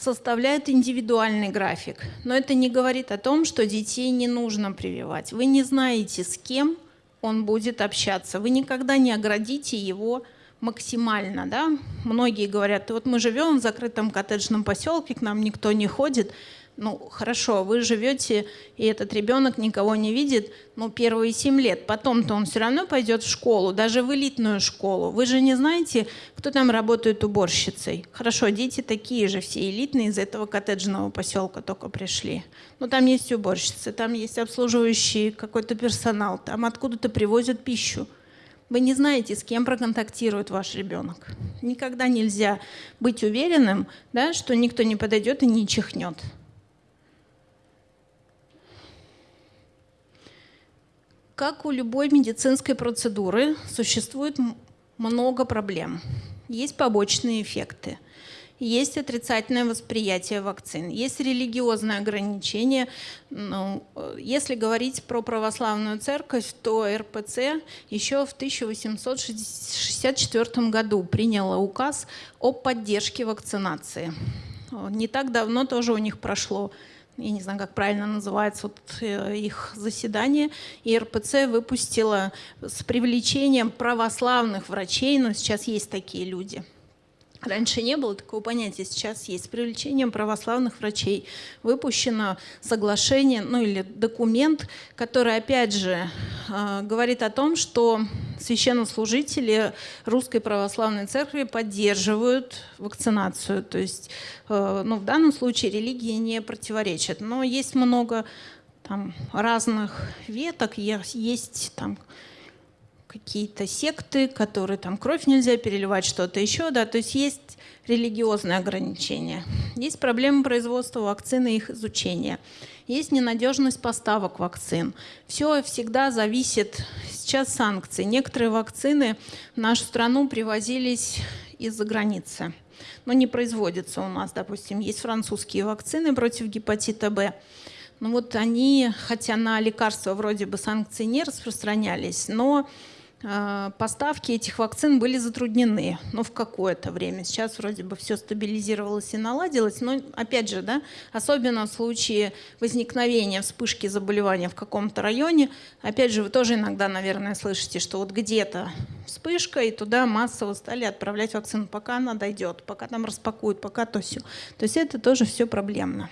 составляют индивидуальный график. Но это не говорит о том, что детей не нужно прививать. Вы не знаете, с кем он будет общаться. Вы никогда не оградите его максимально. Да? Многие говорят, вот мы живем в закрытом коттеджном поселке, к нам никто не ходит, ну хорошо, вы живете, и этот ребенок никого не видит, ну первые семь лет, потом-то он все равно пойдет в школу, даже в элитную школу. Вы же не знаете, кто там работает уборщицей. Хорошо, дети такие же, все элитные из этого коттеджного поселка только пришли. Но там есть уборщицы, там есть обслуживающий какой-то персонал, там откуда-то привозят пищу. Вы не знаете, с кем проконтактирует ваш ребенок. Никогда нельзя быть уверенным, да, что никто не подойдет и не чихнет. Как у любой медицинской процедуры, существует много проблем. Есть побочные эффекты, есть отрицательное восприятие вакцин, есть религиозные ограничения. Ну, если говорить про православную церковь, то РПЦ еще в 1864 году приняла указ о поддержке вакцинации. Не так давно тоже у них прошло я не знаю, как правильно называется вот э, их заседание, и РПЦ выпустила с привлечением православных врачей, но сейчас есть такие люди – Раньше не было такого понятия, сейчас есть. С привлечением православных врачей выпущено соглашение, ну или документ, который, опять же, э, говорит о том, что священнослужители Русской Православной Церкви поддерживают вакцинацию. То есть э, ну, в данном случае религии не противоречат. Но есть много там, разных веток, есть там какие-то секты, которые там кровь нельзя переливать, что-то еще, да, то есть есть религиозные ограничения. Есть проблемы производства вакцин и их изучения. Есть ненадежность поставок вакцин. Все всегда зависит, сейчас санкции. Некоторые вакцины в нашу страну привозились из-за границы, но не производятся у нас. Допустим, есть французские вакцины против гепатита Б. Ну вот они, хотя на лекарства вроде бы санкции не распространялись, но поставки этих вакцин были затруднены, ну, в какое-то время. Сейчас вроде бы все стабилизировалось и наладилось, но, опять же, да, особенно в случае возникновения вспышки заболевания в каком-то районе, опять же, вы тоже иногда, наверное, слышите, что вот где-то вспышка, и туда массово стали отправлять вакцину, пока она дойдет, пока там распакуют, пока то все. То есть это тоже все проблемно.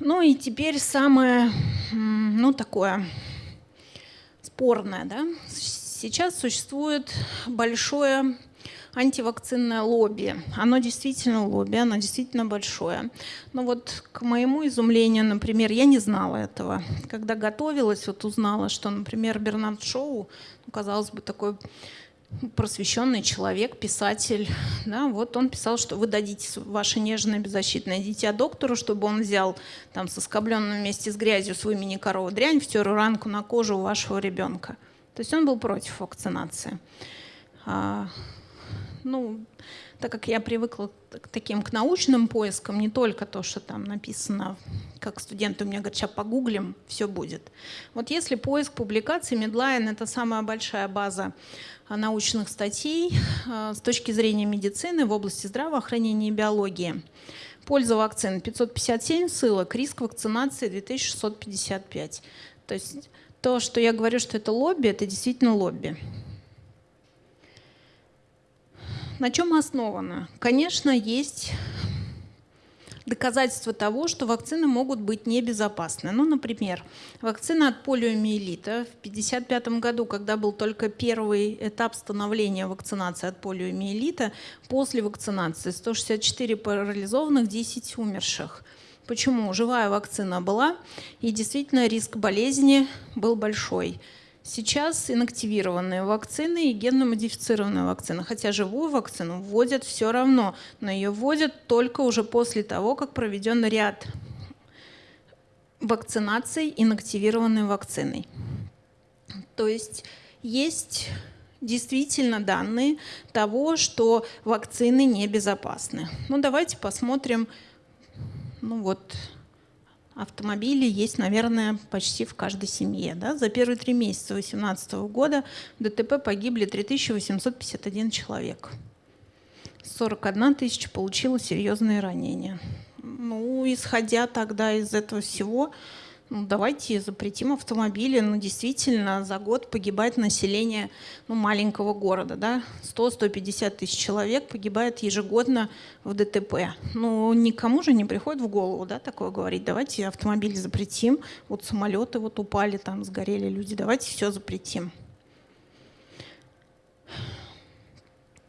Ну и теперь самое, ну, такое спорная. Да? Сейчас существует большое антивакцинное лобби. Оно действительно лобби, оно действительно большое. Но вот к моему изумлению, например, я не знала этого. Когда готовилась, вот узнала, что, например, Бернард Шоу, ну, казалось бы, такой просвещенный человек, писатель, да, вот он писал, что вы дадите ваше нежное беззащитное дитя доктору, чтобы он взял там соскобленную вместе с грязью свою мини-корову дрянь, втер ранку на кожу у вашего ребенка. То есть он был против вакцинации. А, ну, так как я привыкла к таким к научным поискам, не только то, что там написано, как студенты у меня говорят, сейчас погуглим, все будет. Вот если поиск публикаций, Medline — это самая большая база научных статей а, с точки зрения медицины в области здравоохранения и биологии. Польза вакцин 557 ссылок, риск вакцинации 2655. То есть то, что я говорю, что это лобби, это действительно лобби. На чем основано? Конечно, есть доказательства того, что вакцины могут быть небезопасны. Ну, например, вакцина от полиомиелита в 1955 году, когда был только первый этап становления вакцинации от полиомиелита, после вакцинации 164 парализованных, 10 умерших. Почему? Живая вакцина была, и действительно риск болезни был большой. Сейчас инактивированные вакцины и генно-модифицированные вакцины, хотя живую вакцину вводят все равно, но ее вводят только уже после того, как проведен ряд вакцинаций инактивированной вакциной. То есть есть действительно данные того, что вакцины небезопасны. Ну давайте посмотрим, ну вот автомобили есть, наверное, почти в каждой семье. Да? За первые три месяца 2018 года в ДТП погибли 3851 человек. 41 тысяча получила серьезные ранения. Ну, исходя тогда из этого всего, ну, давайте запретим автомобили. Ну, действительно, за год погибает население ну, маленького города. Да? 100-150 тысяч человек погибает ежегодно в ДТП. Ну, никому же не приходит в голову да, такое говорить. Давайте автомобили запретим. Вот самолеты вот упали, там сгорели люди. Давайте все запретим.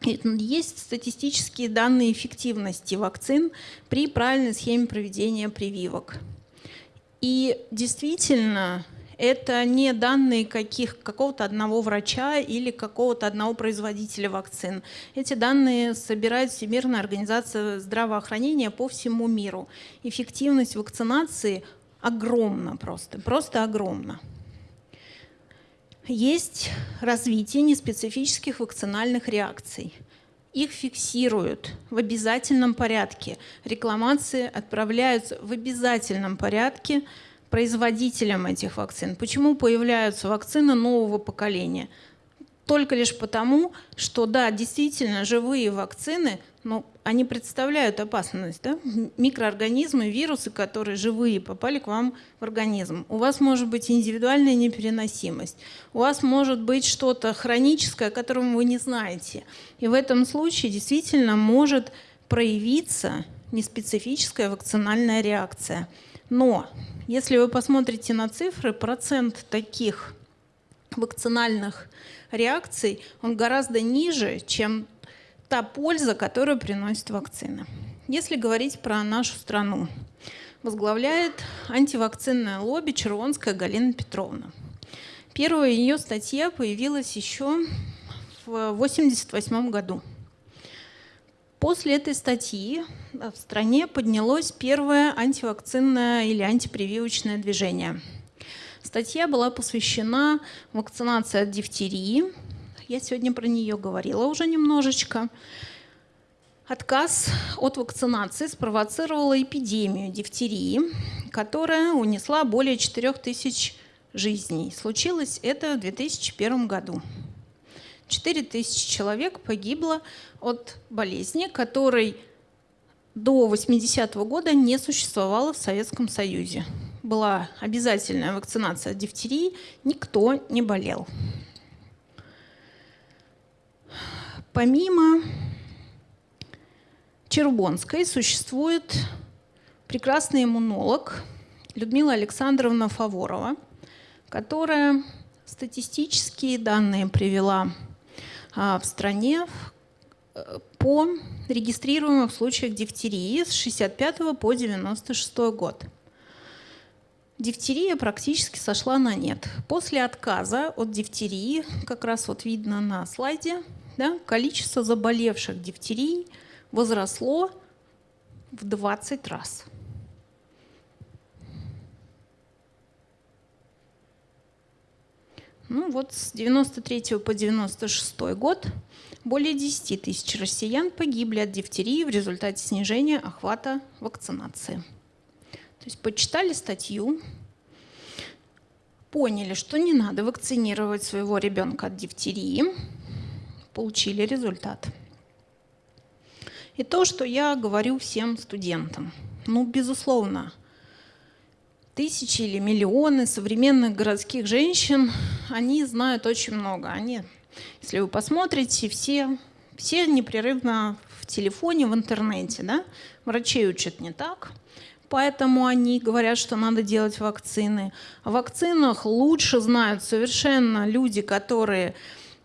Есть статистические данные эффективности вакцин при правильной схеме проведения прививок. И действительно, это не данные каких, какого-то одного врача или какого-то одного производителя вакцин. Эти данные собирает Всемирная организация здравоохранения по всему миру. Эффективность вакцинации огромна просто, просто огромна. Есть развитие неспецифических вакцинальных реакций. Их фиксируют в обязательном порядке. Рекламации отправляются в обязательном порядке производителям этих вакцин. Почему появляются вакцины нового поколения? Только лишь потому, что да, действительно, живые вакцины но они представляют опасность. Да? Микроорганизмы, вирусы, которые живые, попали к вам в организм. У вас может быть индивидуальная непереносимость. У вас может быть что-то хроническое, о котором вы не знаете. И в этом случае действительно может проявиться неспецифическая вакцинальная реакция. Но если вы посмотрите на цифры, процент таких вакцинальных реакций, он гораздо ниже, чем та польза, которую приносит вакцина. Если говорить про нашу страну, возглавляет антивакцинное лобби Червонская Галина Петровна. Первая ее статья появилась еще в 1988 году. После этой статьи в стране поднялось первое антивакцинное или антипрививочное движение. Статья была посвящена вакцинации от дифтерии, я сегодня про нее говорила уже немножечко. Отказ от вакцинации спровоцировала эпидемию дифтерии, которая унесла более 4000 жизней. Случилось это в 2001 году. 4000 человек погибло от болезни, которой до 80-го года не существовало в Советском Союзе. Была обязательная вакцинация от дифтерии, никто не болел. Помимо Чербонской существует прекрасный иммунолог Людмила Александровна Фаворова, которая статистические данные привела а, в стране, по регистрируемым случаях дифтерии с 65 по 96 год. Дифтерия практически сошла на нет. После отказа от дифтерии, как раз вот видно на слайде, да, количество заболевших дифтерией возросло в 20 раз. Ну вот с 93 по 96 год более 10 тысяч россиян погибли от дифтерии в результате снижения охвата вакцинации. То есть почитали статью, поняли, что не надо вакцинировать своего ребенка от дифтерии, получили результат. И то, что я говорю всем студентам. Ну, безусловно, тысячи или миллионы современных городских женщин, они знают очень много. Они, если вы посмотрите, все, все непрерывно в телефоне, в интернете. Да? Врачей учат не так, поэтому они говорят, что надо делать вакцины. О вакцинах лучше знают совершенно люди, которые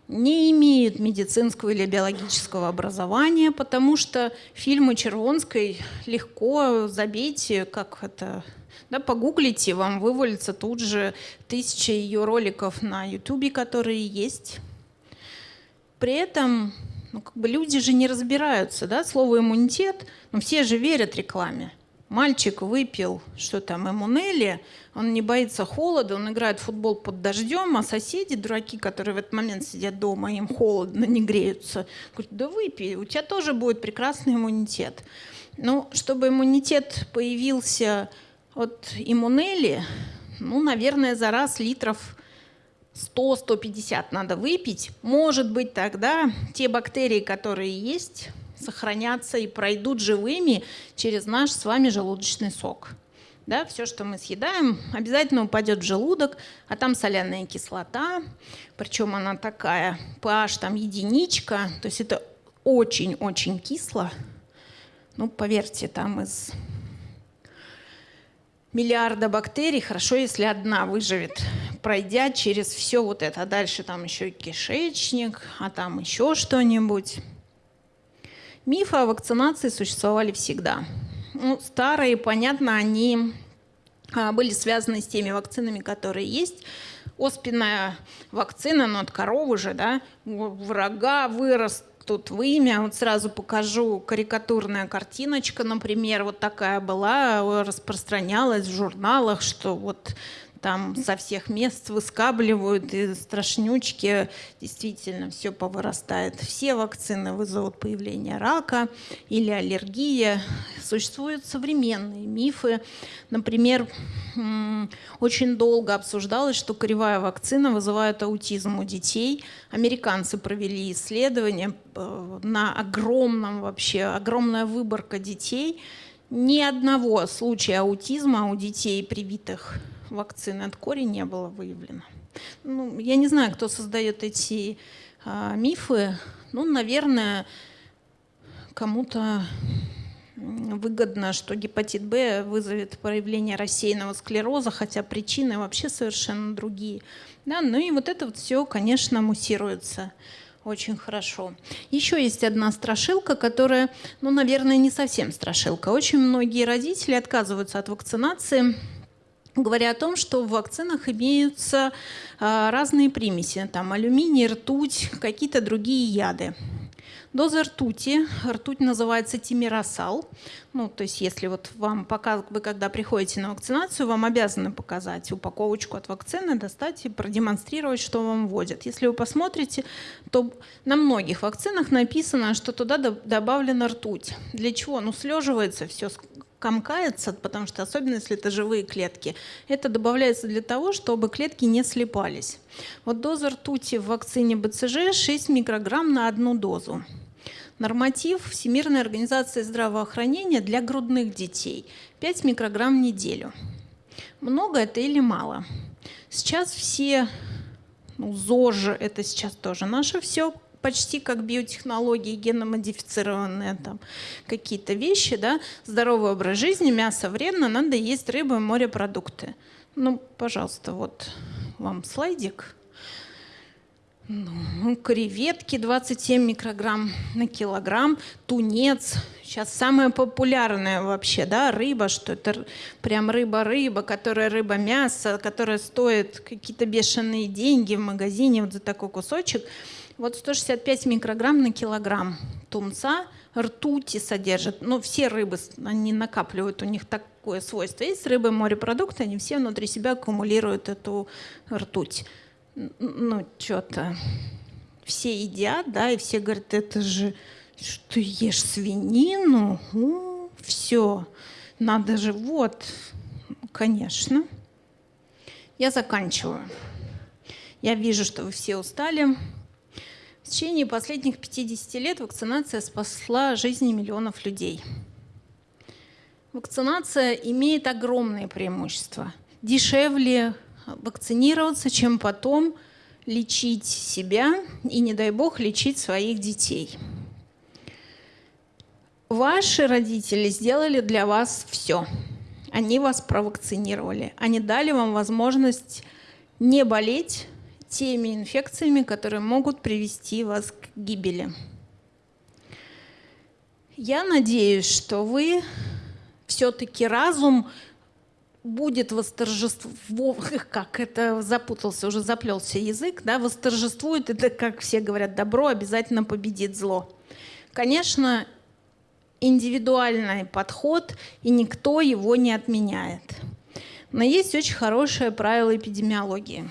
не имеют медицинского или биологического образования, потому что фильмы Червонской легко забейте, как это да, погуглите, вам вывалится тут же тысяча ее роликов на YouTube, которые есть. При этом ну, как бы люди же не разбираются, да, слово иммунитет, но все же верят рекламе. Мальчик выпил, что там, эмунели, он не боится холода, он играет в футбол под дождем, а соседи, дураки, которые в этот момент сидят дома, им холодно, не греются, говорят, да выпей, у тебя тоже будет прекрасный иммунитет. Ну, чтобы иммунитет появился от иммунели, ну, наверное, за раз литров 100-150 надо выпить. Может быть, тогда те бактерии, которые есть, сохранятся и пройдут живыми через наш с вами желудочный сок. Да, все, что мы съедаем, обязательно упадет в желудок, а там соляная кислота, причем она такая, pH там единичка, то есть это очень-очень кисло. Ну, поверьте, там из миллиарда бактерий, хорошо, если одна выживет, пройдя через все вот это. А дальше там еще и кишечник, а там еще что-нибудь. Мифы о вакцинации существовали всегда. Ну, старые, понятно, они а, были связаны с теми вакцинами, которые есть. Оспенная вакцина, но от коровы же, да, врага вырос тут вымя. Вот сразу покажу карикатурная картиночка, например, вот такая была, распространялась в журналах, что вот там со всех мест выскабливают, и страшнючки, действительно все повырастает. Все вакцины вызовут появление рака или аллергия. Существуют современные мифы. Например, очень долго обсуждалось, что кривая вакцина вызывает аутизм у детей. Американцы провели исследование э, на огромном вообще, огромная выборка детей. Ни одного случая аутизма у детей, привитых вакцины от кори не было выявлено. Ну, я не знаю, кто создает эти а, мифы. Ну, наверное, кому-то выгодно, что гепатит Б вызовет проявление рассеянного склероза, хотя причины вообще совершенно другие. Да, ну и вот это вот все, конечно, муссируется очень хорошо. Еще есть одна страшилка, которая, ну, наверное, не совсем страшилка. Очень многие родители отказываются от вакцинации говоря о том, что в вакцинах имеются а, разные примеси, там алюминий, ртуть, какие-то другие яды. Доза ртути, ртуть называется тимиросал. Ну, то есть если вот вам пока, вы когда приходите на вакцинацию, вам обязаны показать упаковочку от вакцины, достать и продемонстрировать, что вам вводят. Если вы посмотрите, то на многих вакцинах написано, что туда добавлена ртуть. Для чего? Ну, слеживается все комкается, потому что особенно если это живые клетки, это добавляется для того, чтобы клетки не слипались. Вот доза ртути в вакцине БЦЖ 6 микрограмм на одну дозу. Норматив Всемирной организации здравоохранения для грудных детей 5 микрограмм в неделю. Много это или мало? Сейчас все, ну, ЗОЖ, это сейчас тоже наше все, почти как биотехнологии, геномодифицированные там какие-то вещи, да, здоровый образ жизни, мясо вредно, надо есть рыбу и морепродукты. Ну, пожалуйста, вот вам слайдик. Ну, креветки 27 микрограмм на килограмм, тунец. Сейчас самая популярная вообще, да, рыба, что это прям рыба-рыба, которая рыба-мясо, которая стоит какие-то бешеные деньги в магазине вот за такой кусочек. Вот 165 микрограмм на килограмм тунца ртути содержат. Ну, все рыбы, они накапливают, у них такое свойство. Есть рыбы, морепродукты, они все внутри себя аккумулируют эту ртуть ну, что-то все едят, да, и все говорят, это же, что ешь свинину? О, все, надо же, вот, конечно. Я заканчиваю. Я вижу, что вы все устали. В течение последних 50 лет вакцинация спасла жизни миллионов людей. Вакцинация имеет огромные преимущества. Дешевле вакцинироваться, чем потом лечить себя и, не дай бог, лечить своих детей. Ваши родители сделали для вас все. Они вас провакцинировали. Они дали вам возможность не болеть теми инфекциями, которые могут привести вас к гибели. Я надеюсь, что вы все-таки разум будет восторжествовать, как это запутался, уже заплелся язык, да, восторжествует, это, как все говорят, добро обязательно победит зло. Конечно, индивидуальный подход, и никто его не отменяет. Но есть очень хорошее правило эпидемиологии.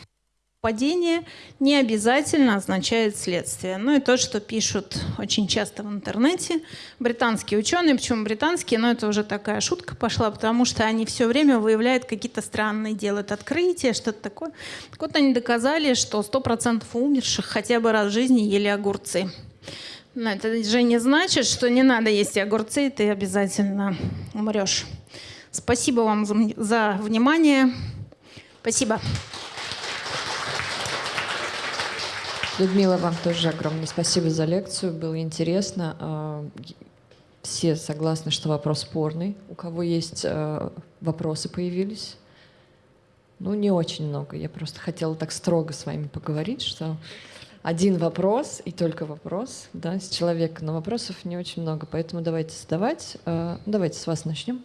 Падение не обязательно означает следствие. Ну и то, что пишут очень часто в интернете британские ученые, почему британские, но это уже такая шутка пошла, потому что они все время выявляют какие-то странные, делают открытия, что-то такое. Так вот они доказали, что 100% умерших хотя бы раз в жизни ели огурцы. Но это же не значит, что не надо есть огурцы, и ты обязательно умрешь. Спасибо вам за внимание. Спасибо. Людмила, вам тоже огромное спасибо за лекцию. Было интересно. А, все согласны, что вопрос спорный. У кого есть а, вопросы появились? Ну, не очень много. Я просто хотела так строго с вами поговорить, что один вопрос и только вопрос да, с человека, но вопросов не очень много, поэтому давайте задавать. А, давайте с вас начнем.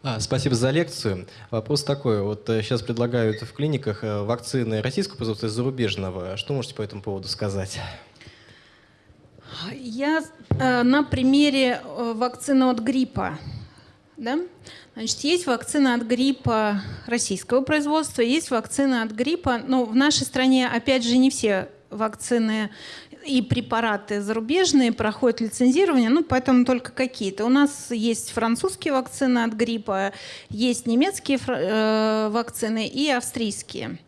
А, спасибо за лекцию. Вопрос такой. Вот сейчас э, предлагают в клиниках э, вакцины российского производства и зарубежного. Что можете по этому поводу сказать? Я э, на примере вакцины от гриппа. Да? Значит, есть вакцина от гриппа российского производства, есть вакцина от гриппа. Но в нашей стране, опять же, не все вакцины и препараты зарубежные проходят лицензирование, ну, поэтому только какие-то. У нас есть французские вакцины от гриппа, есть немецкие э, вакцины и австрийские.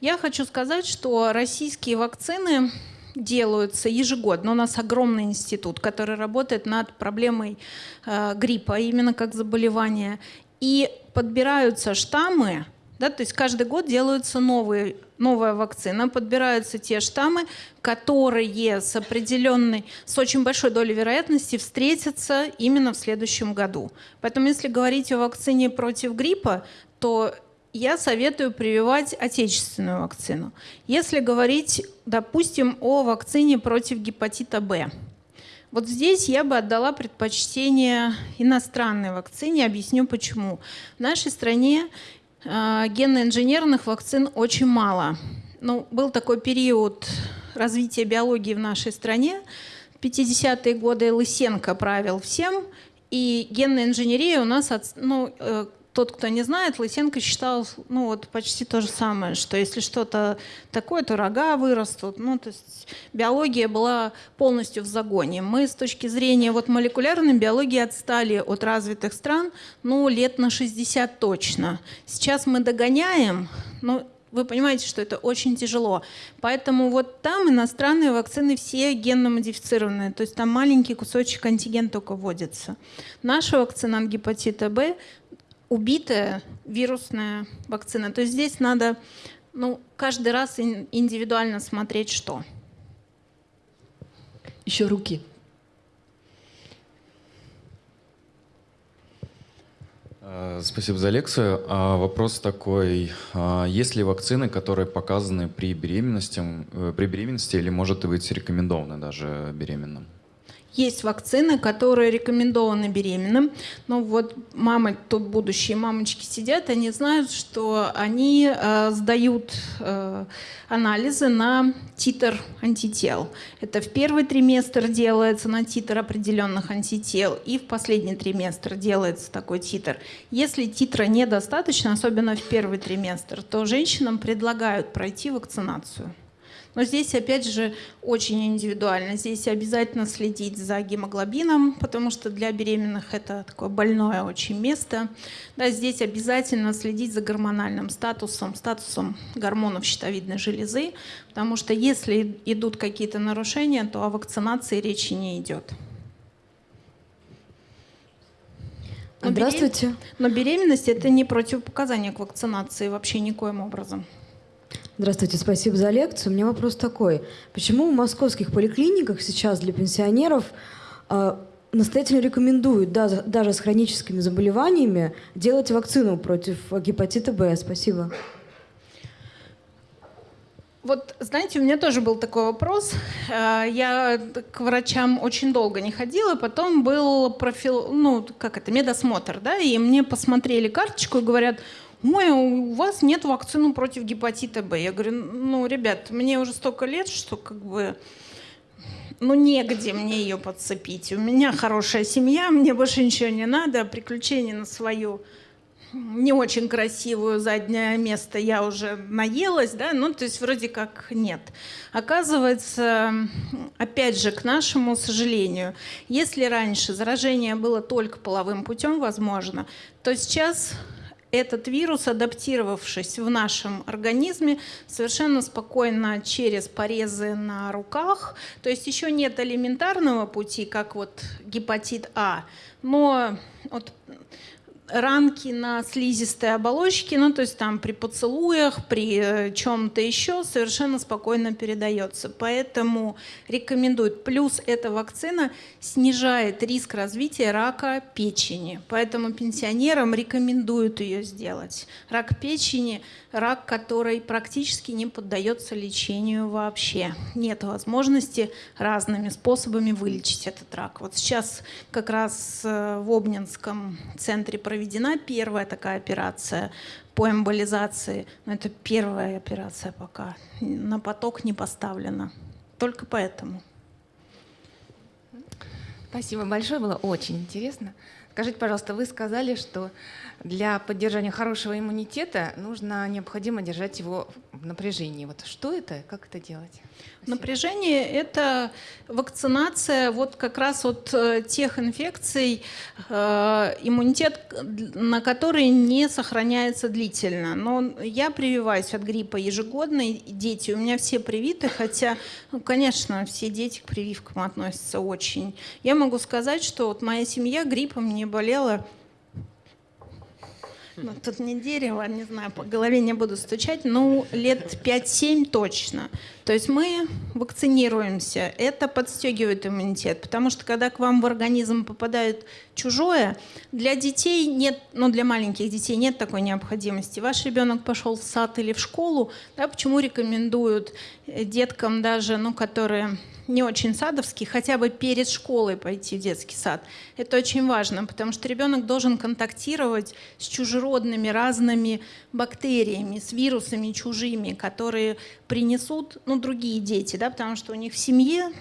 Я хочу сказать, что российские вакцины делаются ежегодно. У нас огромный институт, который работает над проблемой э, гриппа, именно как заболевания. И подбираются штаммы, да, то есть каждый год делаются новые, новая вакцина, подбираются те штаммы, которые с определенной, с очень большой долей вероятности встретятся именно в следующем году. Поэтому если говорить о вакцине против гриппа, то я советую прививать отечественную вакцину. Если говорить, допустим, о вакцине против гепатита Б, вот здесь я бы отдала предпочтение иностранной вакцине. Объясню почему. В нашей стране генно-инженерных вакцин очень мало. Ну, был такой период развития биологии в нашей стране. В 50-е годы Лысенко правил всем, и генная инженерия у нас, ну, э, тот, кто не знает, Лысенко считал, ну вот почти то же самое, что если что-то такое, то рога вырастут. Ну, то есть биология была полностью в загоне. Мы с точки зрения вот молекулярной биологии отстали от развитых стран, ну, лет на 60 точно. Сейчас мы догоняем, но вы понимаете, что это очень тяжело. Поэтому вот там иностранные вакцины все генно-модифицированные, то есть там маленький кусочек антиген только вводится. Наша вакцина от гепатита Б убитая вирусная вакцина. То есть здесь надо ну, каждый раз индивидуально смотреть, что. Еще руки. А, спасибо за лекцию. А, вопрос такой. А, есть ли вакцины, которые показаны при беременности, э, при беременности или может быть рекомендованы даже беременным? Есть вакцины, которые рекомендованы беременным, но вот мамы, тут будущие мамочки сидят, они знают, что они э, сдают э, анализы на титр антител. Это в первый триместр делается на титр определенных антител, и в последний триместр делается такой титр. Если титра недостаточно, особенно в первый триместр, то женщинам предлагают пройти вакцинацию. Но здесь, опять же, очень индивидуально. Здесь обязательно следить за гемоглобином, потому что для беременных это такое больное очень место. Да, здесь обязательно следить за гормональным статусом, статусом гормонов щитовидной железы, потому что если идут какие-то нарушения, то о вакцинации речи не идет. Но Здравствуйте. Берем... Но беременность это не противопоказание к вакцинации вообще никоим образом. Здравствуйте, спасибо за лекцию. У меня вопрос такой. Почему в московских поликлиниках сейчас для пенсионеров э, настоятельно рекомендуют да, даже с хроническими заболеваниями делать вакцину против гепатита Б? Спасибо. Вот, знаете, у меня тоже был такой вопрос. А, я к врачам очень долго не ходила, потом был профил, ну, как это, медосмотр, да, и мне посмотрели карточку и говорят, ой, у вас нет вакцины против гепатита Б. Я говорю, ну, ребят, мне уже столько лет, что как бы ну, негде мне ее подцепить. У меня хорошая семья, мне больше ничего не надо, приключения на свою не очень красивую заднее место я уже наелась, да, ну, то есть вроде как нет. Оказывается, опять же, к нашему сожалению, если раньше заражение было только половым путем, возможно, то сейчас этот вирус, адаптировавшись в нашем организме, совершенно спокойно через порезы на руках, то есть еще нет элементарного пути, как вот гепатит А, но вот ранки на слизистой оболочке, ну то есть там при поцелуях, при э, чем-то еще совершенно спокойно передается. Поэтому рекомендуют. Плюс эта вакцина снижает риск развития рака печени. Поэтому пенсионерам рекомендуют ее сделать. Рак печени – рак, который практически не поддается лечению вообще. Нет возможности разными способами вылечить этот рак. Вот сейчас как раз э, в Обнинском центре проведения проведена первая такая операция по эмболизации. Но это первая операция пока. На поток не поставлена. Только поэтому. Спасибо большое, было очень интересно. Скажите, пожалуйста, вы сказали, что для поддержания хорошего иммунитета нужно необходимо держать его в напряжении. Вот что это, как это делать? Спасибо. Напряжение – это вакцинация вот как раз от э, тех инфекций, э, иммунитет на которые не сохраняется длительно. Но я прививаюсь от гриппа ежегодно, дети у меня все привиты, хотя, ну, конечно, все дети к прививкам относятся очень. Я могу сказать, что вот моя семья гриппом не болела ну, тут не дерево, не знаю, по голове не буду стучать, ну, лет 5-7 точно. То есть мы вакцинируемся, это подстегивает иммунитет, потому что когда к вам в организм попадает чужое, для детей нет, ну, для маленьких детей нет такой необходимости. Ваш ребенок пошел в сад или в школу, да, почему рекомендуют деткам даже, ну, которые не очень садовский, хотя бы перед школой пойти в детский сад. Это очень важно, потому что ребенок должен контактировать с чужеродными разными бактериями, с вирусами чужими, которые принесут ну, другие дети, да, потому что у них в семье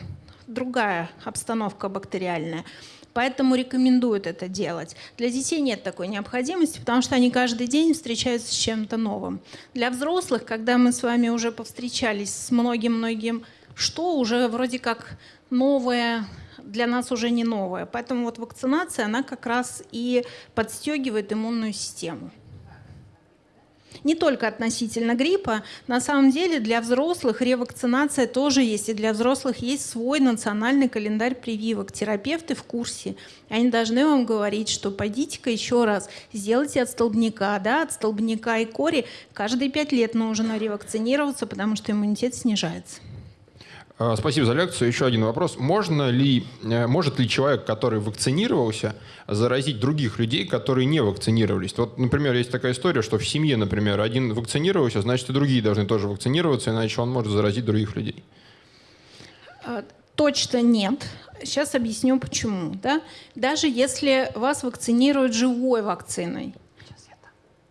другая обстановка бактериальная. Поэтому рекомендуют это делать. Для детей нет такой необходимости, потому что они каждый день встречаются с чем-то новым. Для взрослых, когда мы с вами уже повстречались с многим-многим что уже вроде как новое для нас уже не новое. Поэтому вот вакцинация, она как раз и подстегивает иммунную систему. Не только относительно гриппа, на самом деле для взрослых ревакцинация тоже есть, и для взрослых есть свой национальный календарь прививок. Терапевты в курсе, они должны вам говорить, что пойдите-ка еще раз, сделайте от столбняка, да, от столбняка и кори каждые пять лет нужно ревакцинироваться, потому что иммунитет снижается. Э, Спасибо за лекцию. Еще один вопрос. Можно ли, э, может ли человек, который вакцинировался, заразить других людей, которые не вакцинировались? Вот, например, есть такая история, что в семье, например, один вакцинировался, значит и другие должны тоже вакцинироваться, иначе он может заразить других людей. А, Точно нет. Сейчас объясню почему. Да? Даже если вас вакцинируют живой вакциной,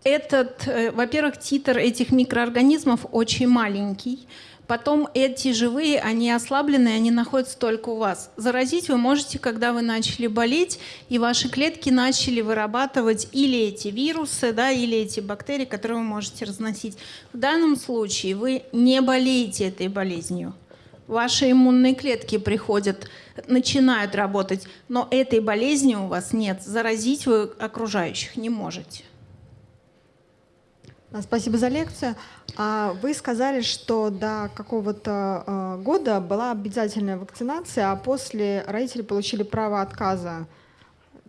этот, э, во-первых, титр этих микроорганизмов очень маленький. Потом эти живые, они ослабленные, они находятся только у вас. Заразить вы можете, когда вы начали болеть, и ваши клетки начали вырабатывать или эти вирусы, да, или эти бактерии, которые вы можете разносить. В данном случае вы не болеете этой болезнью. Ваши иммунные клетки приходят, начинают работать, но этой болезни у вас нет. Заразить вы окружающих не можете. А, Спасибо за лекцию. А Вы сказали, что до какого-то э, года была обязательная вакцинация, а после родители получили право отказа.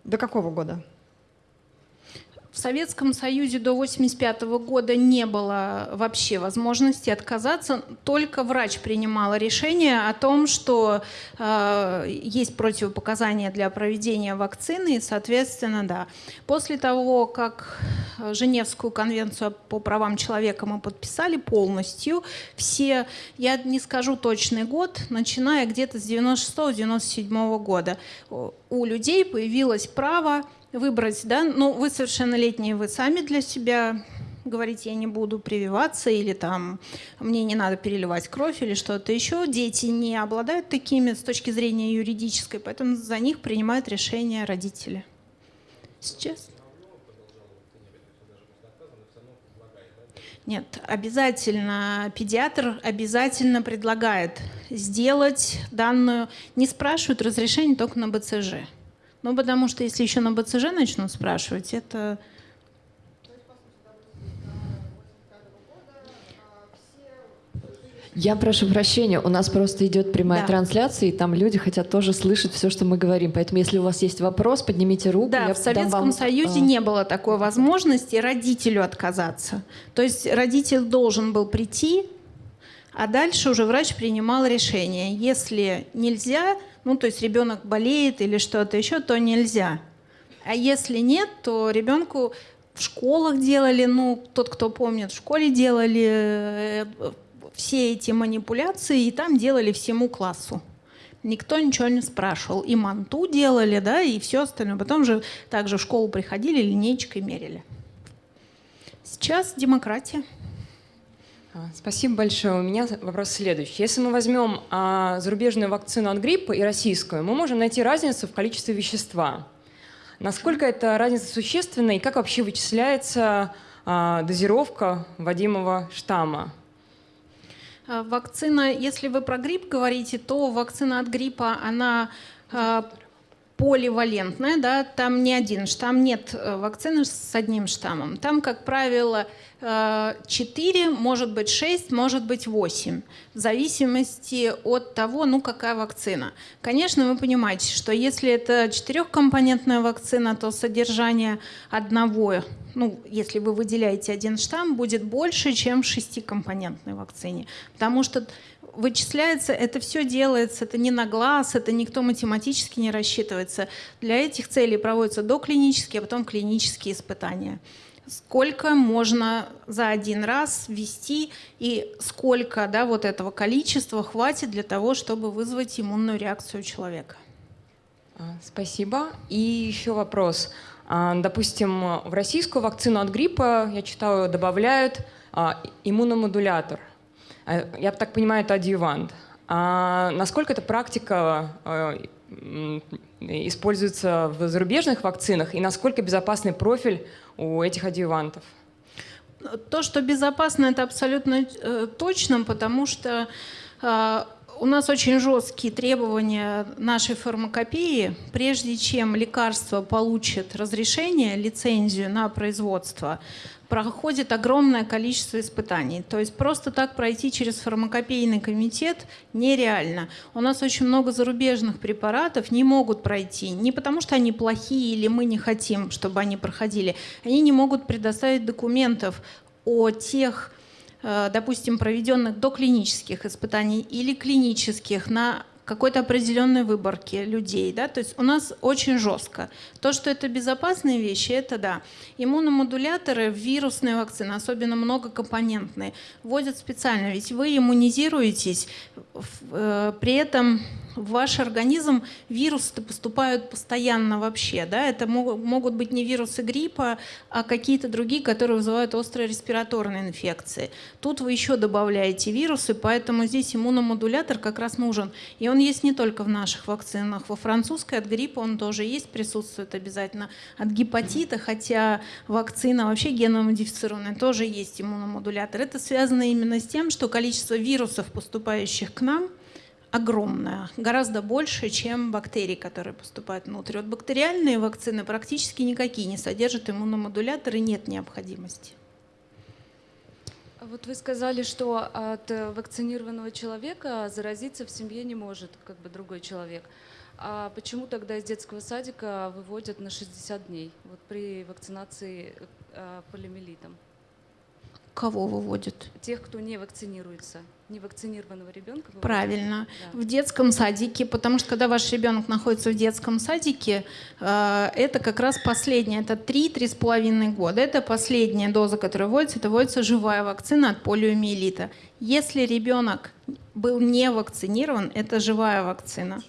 До какого года? Советском Союзе до 1985 года не было вообще возможности отказаться. Только врач принимал решение о том, что э, есть противопоказания для проведения вакцины, и, соответственно, да. После того, как Женевскую конвенцию по правам человека мы подписали полностью, все, я не скажу точный год, начиная где-то с 96-97 года, у людей появилось право выбрать, да, ну, вы совершеннолетние, вы сами для себя говорите, я не буду прививаться, или там мне не надо переливать кровь, или что-то еще. Дети не обладают такими с точки зрения юридической, поэтому за них принимают решение родители. Сейчас. Нет, обязательно педиатр обязательно предлагает сделать данную, не спрашивают разрешение только на БЦЖ. Ну, потому что если еще на БЦЖ начнут спрашивать, это... Я прошу прощения, у нас просто идет прямая Да. трансляция, и там люди хотят тоже слышать все, что мы говорим. Поэтому, если у вас есть вопрос, поднимите руку. Да, я в Советском вам, Союзе а, не было такой возможности родителю отказаться. То есть родитель должен был прийти, а дальше уже врач принимал решение. Если нельзя, ну то есть ребенок болеет или что-то еще, то нельзя. А если нет, то ребенку в школах делали, ну тот, кто помнит, в школе делали э, все эти манипуляции, и там делали всему классу. Никто ничего не спрашивал. И манту делали, да, и все остальное. Потом же также в школу приходили, линейкой мерили. Сейчас демократия. А, Спасибо большое. У меня вопрос следующий. Если мы возьмем а, зарубежную вакцину от гриппа и российскую, мы можем найти разницу в количестве вещества. Насколько эта разница существенна и как вообще вычисляется а, дозировка вводимого штамма? А, Вакцина, если вы про грипп говорите, то вакцина от гриппа, она а, поливалентная, да, там не один штамм, нет э, вакцины с одним штаммом. Там, как правило, 4, может быть 6, может быть 8, в зависимости от того, ну какая вакцина. Конечно, вы понимаете, что если это четырехкомпонентная вакцина, то содержание одного, ну если вы выделяете один штамм, будет больше, чем в шестикомпонентной вакцине. Потому что вычисляется, это все делается, это не на глаз, это никто математически не рассчитывается. Для этих целей проводятся доклинические, а потом клинические испытания. Сколько можно за один раз ввести и сколько да, вот этого количества хватит для того, чтобы вызвать иммунную реакцию человека. А, Спасибо. И еще вопрос. А, Допустим, в российскую вакцину от гриппа, я читаю, добавляют а, иммуномодулятор. А, Я так понимаю, это адъювант. А насколько эта практика м, используется в зарубежных вакцинах и насколько безопасный профиль у этих адъювантов? То, что безопасно, это абсолютно э, точно, потому что э, у нас очень жесткие требования нашей фармакопеи. Прежде чем лекарство получит разрешение, лицензию на производство, проходит огромное количество испытаний. То есть просто так пройти через фармакопейный комитет нереально. У нас очень много зарубежных препаратов не могут пройти. Не потому что они плохие или мы не хотим, чтобы они проходили. Они не могут предоставить документов о тех э, допустим, проведенных доклинических испытаний или клинических на какой-то определенной выборки людей. Да? То есть у нас очень жестко. То, что это безопасные вещи, это да. Иммуномодуляторы, вирусные вакцины, особенно многокомпонентные, вводят специально. Ведь вы иммунизируетесь, э, при этом в ваш организм вирусы поступают постоянно вообще. Да? Это могут быть не вирусы гриппа, а какие-то другие, которые вызывают острые респираторные инфекции. Тут вы еще добавляете вирусы, поэтому здесь иммуномодулятор как раз нужен. И он есть не только в наших вакцинах. Во французской от гриппа он тоже есть, присутствует обязательно. От гепатита, хотя вакцина вообще геномодифицированная, тоже есть иммуномодулятор. Это связано именно с тем, что количество вирусов, поступающих к нам – огромная, гораздо больше, чем бактерии, которые поступают внутрь. Вот бактериальные вакцины практически никакие не содержат иммуномодуляторы, нет необходимости. Вот вы сказали, что от вакцинированного человека заразиться в семье не может как бы другой человек. А почему тогда из детского садика выводят на 60 дней вот при вакцинации э, полиомиелитом? Кого выводят? Тех, кто не вакцинируется невакцинированного ребенка? Правильно. Да. В детском садике, потому что когда ваш ребенок находится в детском садике, э, это как раз последняя, это 3-3,5 года. Это последняя доза, которая вводится, это вводится живая вакцина от полиомиелита. Если ребенок был не вакцинирован, это живая вакцина.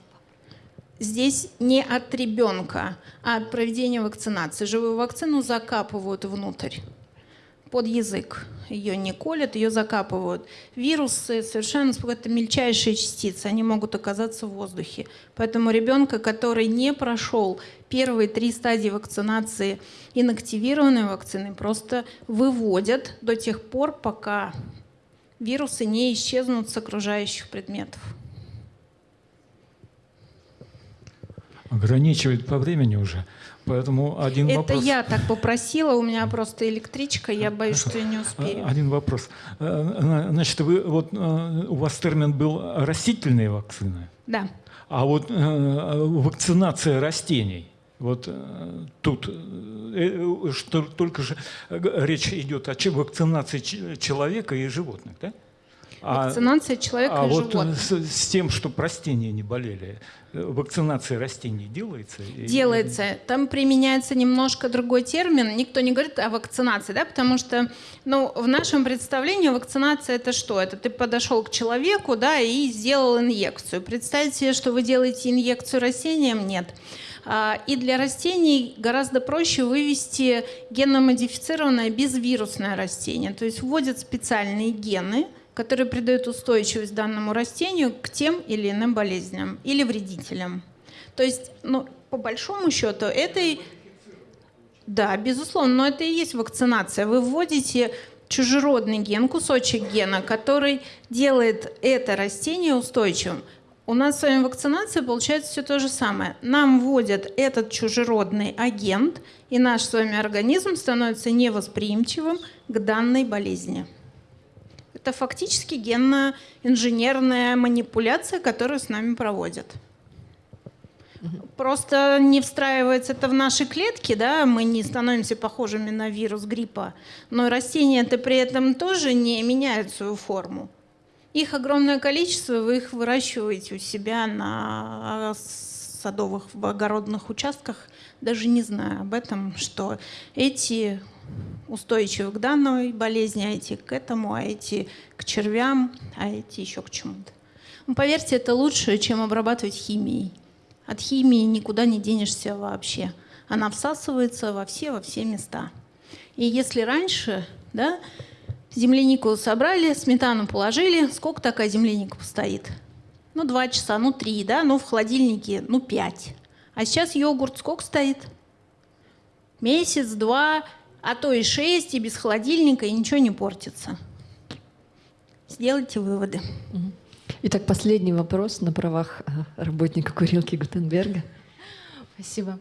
Здесь не от ребенка, а от проведения вакцинации. Живую вакцину закапывают внутрь под язык. Ее не колят, ее закапывают. Вирусы совершенно это мельчайшие частицы, они могут оказаться в воздухе. Поэтому ребенка, который не прошел первые три стадии вакцинации инактивированной вакцины, просто выводят до тех пор, пока вирусы не исчезнут с окружающих предметов. Ограничивает по времени уже. Поэтому один Это вопрос... я так попросила, у меня просто электричка, я боюсь, что я не успею. Один вопрос. Э, значит, вы, вот, э, у вас термин был растительные вакцины? Да. А вот э, вакцинация растений, вот тут что, только же речь идет о вакцинации человека и животных, да? А Вакцинация человека а и вот животных. С, с тем, что растения не болели, вакцинация растений делается? Делается. Там применяется немножко другой термин. Никто не говорит о вакцинации, да, потому что ну, в нашем представлении вакцинация это что? Это ты подошел к человеку да, и сделал инъекцию. Представьте себе, что вы делаете инъекцию растениям? Нет. А, и для растений гораздо проще вывести геномодифицированное безвирусное растение. То есть вводят специальные гены – которые придают устойчивость данному растению к тем или иным болезням или вредителям. То есть, ну, по большому счету, это... Да, безусловно, но это и есть вакцинация. Вы вводите чужеродный ген, кусочек гена, который делает это растение устойчивым. У нас с вами вакцинация получается все то же самое. Нам вводят этот чужеродный агент, и наш с вами организм становится невосприимчивым к данной болезни. Это фактически генно-инженерная манипуляция, которую с нами проводят. Просто не встраивается это в наши клетки, да, мы не становимся похожими на вирус гриппа, но растения-то при этом тоже не меняют свою форму. Их огромное количество, вы их выращиваете у себя на садовых, в огородных участках, даже не зная об этом, что эти устойчивы к данной болезни, а эти к этому, а эти к червям, а эти еще к чему-то. Ну, поверьте, это лучше, чем обрабатывать химией. От химии никуда не денешься вообще. Она всасывается во все, во все места. И если раньше, да, землянику собрали, сметану положили, сколько такая земляника постоит? Ну, два часа, ну, три, да, ну, в холодильнике, ну, пять. А сейчас йогурт сколько стоит? Месяц, два, а то и 6, и без холодильника, и ничего не портится. Сделайте выводы. Итак, последний вопрос на правах э, работника курилки Гутенберга. Спасибо.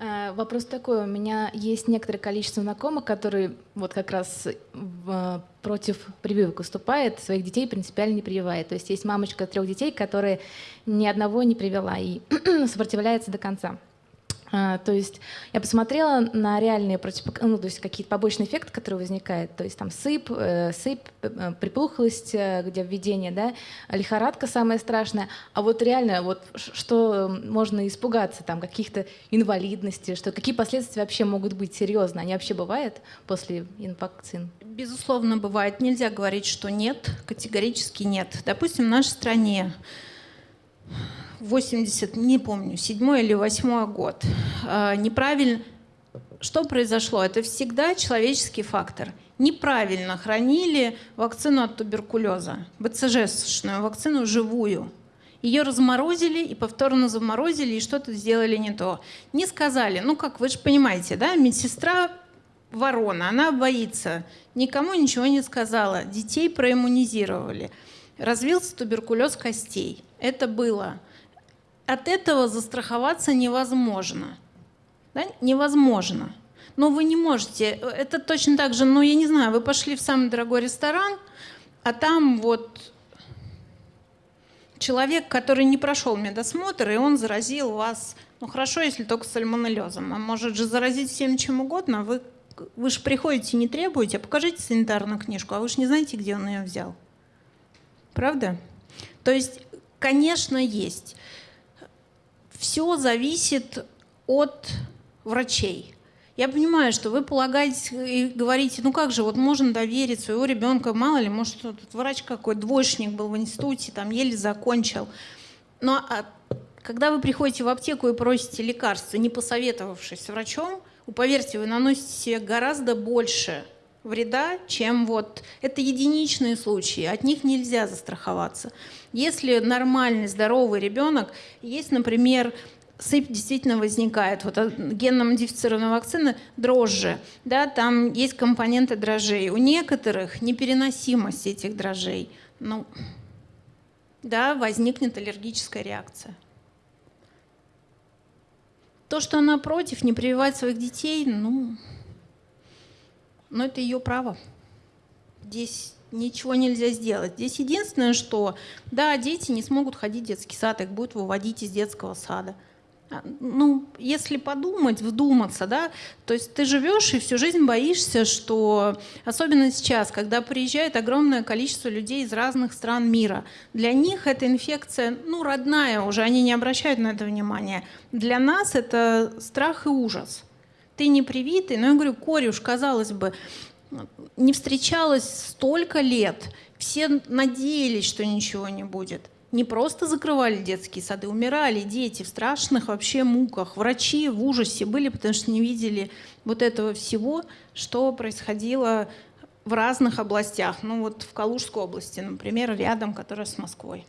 Э, вопрос такой. У меня есть некоторое количество знакомых, которые вот как раз против прививок выступает, своих детей принципиально не прививает. То есть есть мамочка трех детей, которая ни одного не привела и сопротивляется до конца. А, то есть я посмотрела на реальные против, ну, то есть какие-то побочные эффекты, которые возникают, то есть там сыпь, э, сыпь, э, припухлость, э, где введение, да, лихорадка самая страшная, а вот реально вот что можно испугаться, там каких-то инвалидностей, что какие последствия вообще могут быть серьезно, они вообще бывают после инвакцин? Безусловно, бывает. Нельзя говорить, что нет, категорически нет. Допустим, в нашей стране 80, не помню, седьмой или восьмой год. А, неправильно, что произошло? Это всегда человеческий фактор. Неправильно хранили вакцину от туберкулеза, БЦЖ-шную вакцину живую. Ее разморозили и повторно заморозили, и что-то сделали не то. Не сказали, ну как, вы же понимаете, да, медсестра ворона, она боится, никому ничего не сказала, детей проиммунизировали. Развился туберкулез костей. Это было от этого застраховаться невозможно. Да? Невозможно. Но вы не можете. Это точно так же, ну, я не знаю, вы пошли в самый дорогой ресторан, а там вот человек, который не прошел медосмотр, и он заразил вас, ну, хорошо, если только сальмонеллезом, а может же заразить всем чем угодно, вы, вы же приходите не требуете, а покажите санитарную книжку, а вы же не знаете, где он ее взял. Правда? То есть, конечно, есть все зависит от врачей. Я понимаю, что вы полагаете и говорите, ну как же, вот можно доверить своего ребенка, мало ли, может, этот врач какой двоечник был в институте, там еле закончил. Но а, когда вы приходите в аптеку и просите лекарства, не посоветовавшись с врачом, поверьте, вы наносите себе гораздо больше вреда, чем вот это единичные случаи, от них нельзя застраховаться. Если нормальный, здоровый ребенок, есть, например, сыпь действительно возникает. Вот генно-модифицированная вакцина дрожжи, да, там есть компоненты дрожжей. У некоторых непереносимость этих дрожжей. Ну, да, возникнет аллергическая реакция. То, что она против, не прививать своих детей, ну, но это ее право. Здесь ничего нельзя сделать. Здесь единственное, что, да, дети не смогут ходить в детский сад, их будут выводить из детского сада. А, ну, если подумать, вдуматься, да, то есть ты живешь и всю жизнь боишься, что, особенно сейчас, когда приезжает огромное количество людей из разных стран мира, для них эта инфекция, ну, родная уже, они не обращают на это внимания. Для нас это страх и ужас ты не привитый, но я говорю, корюш, казалось бы, не встречалась столько лет, все надеялись, что ничего не будет. Не просто закрывали детские сады, умирали дети в страшных вообще муках. Врачи в ужасе были, потому что не видели вот этого всего, что происходило в разных областях. Ну вот в Калужской области, например, рядом, которая с Москвой.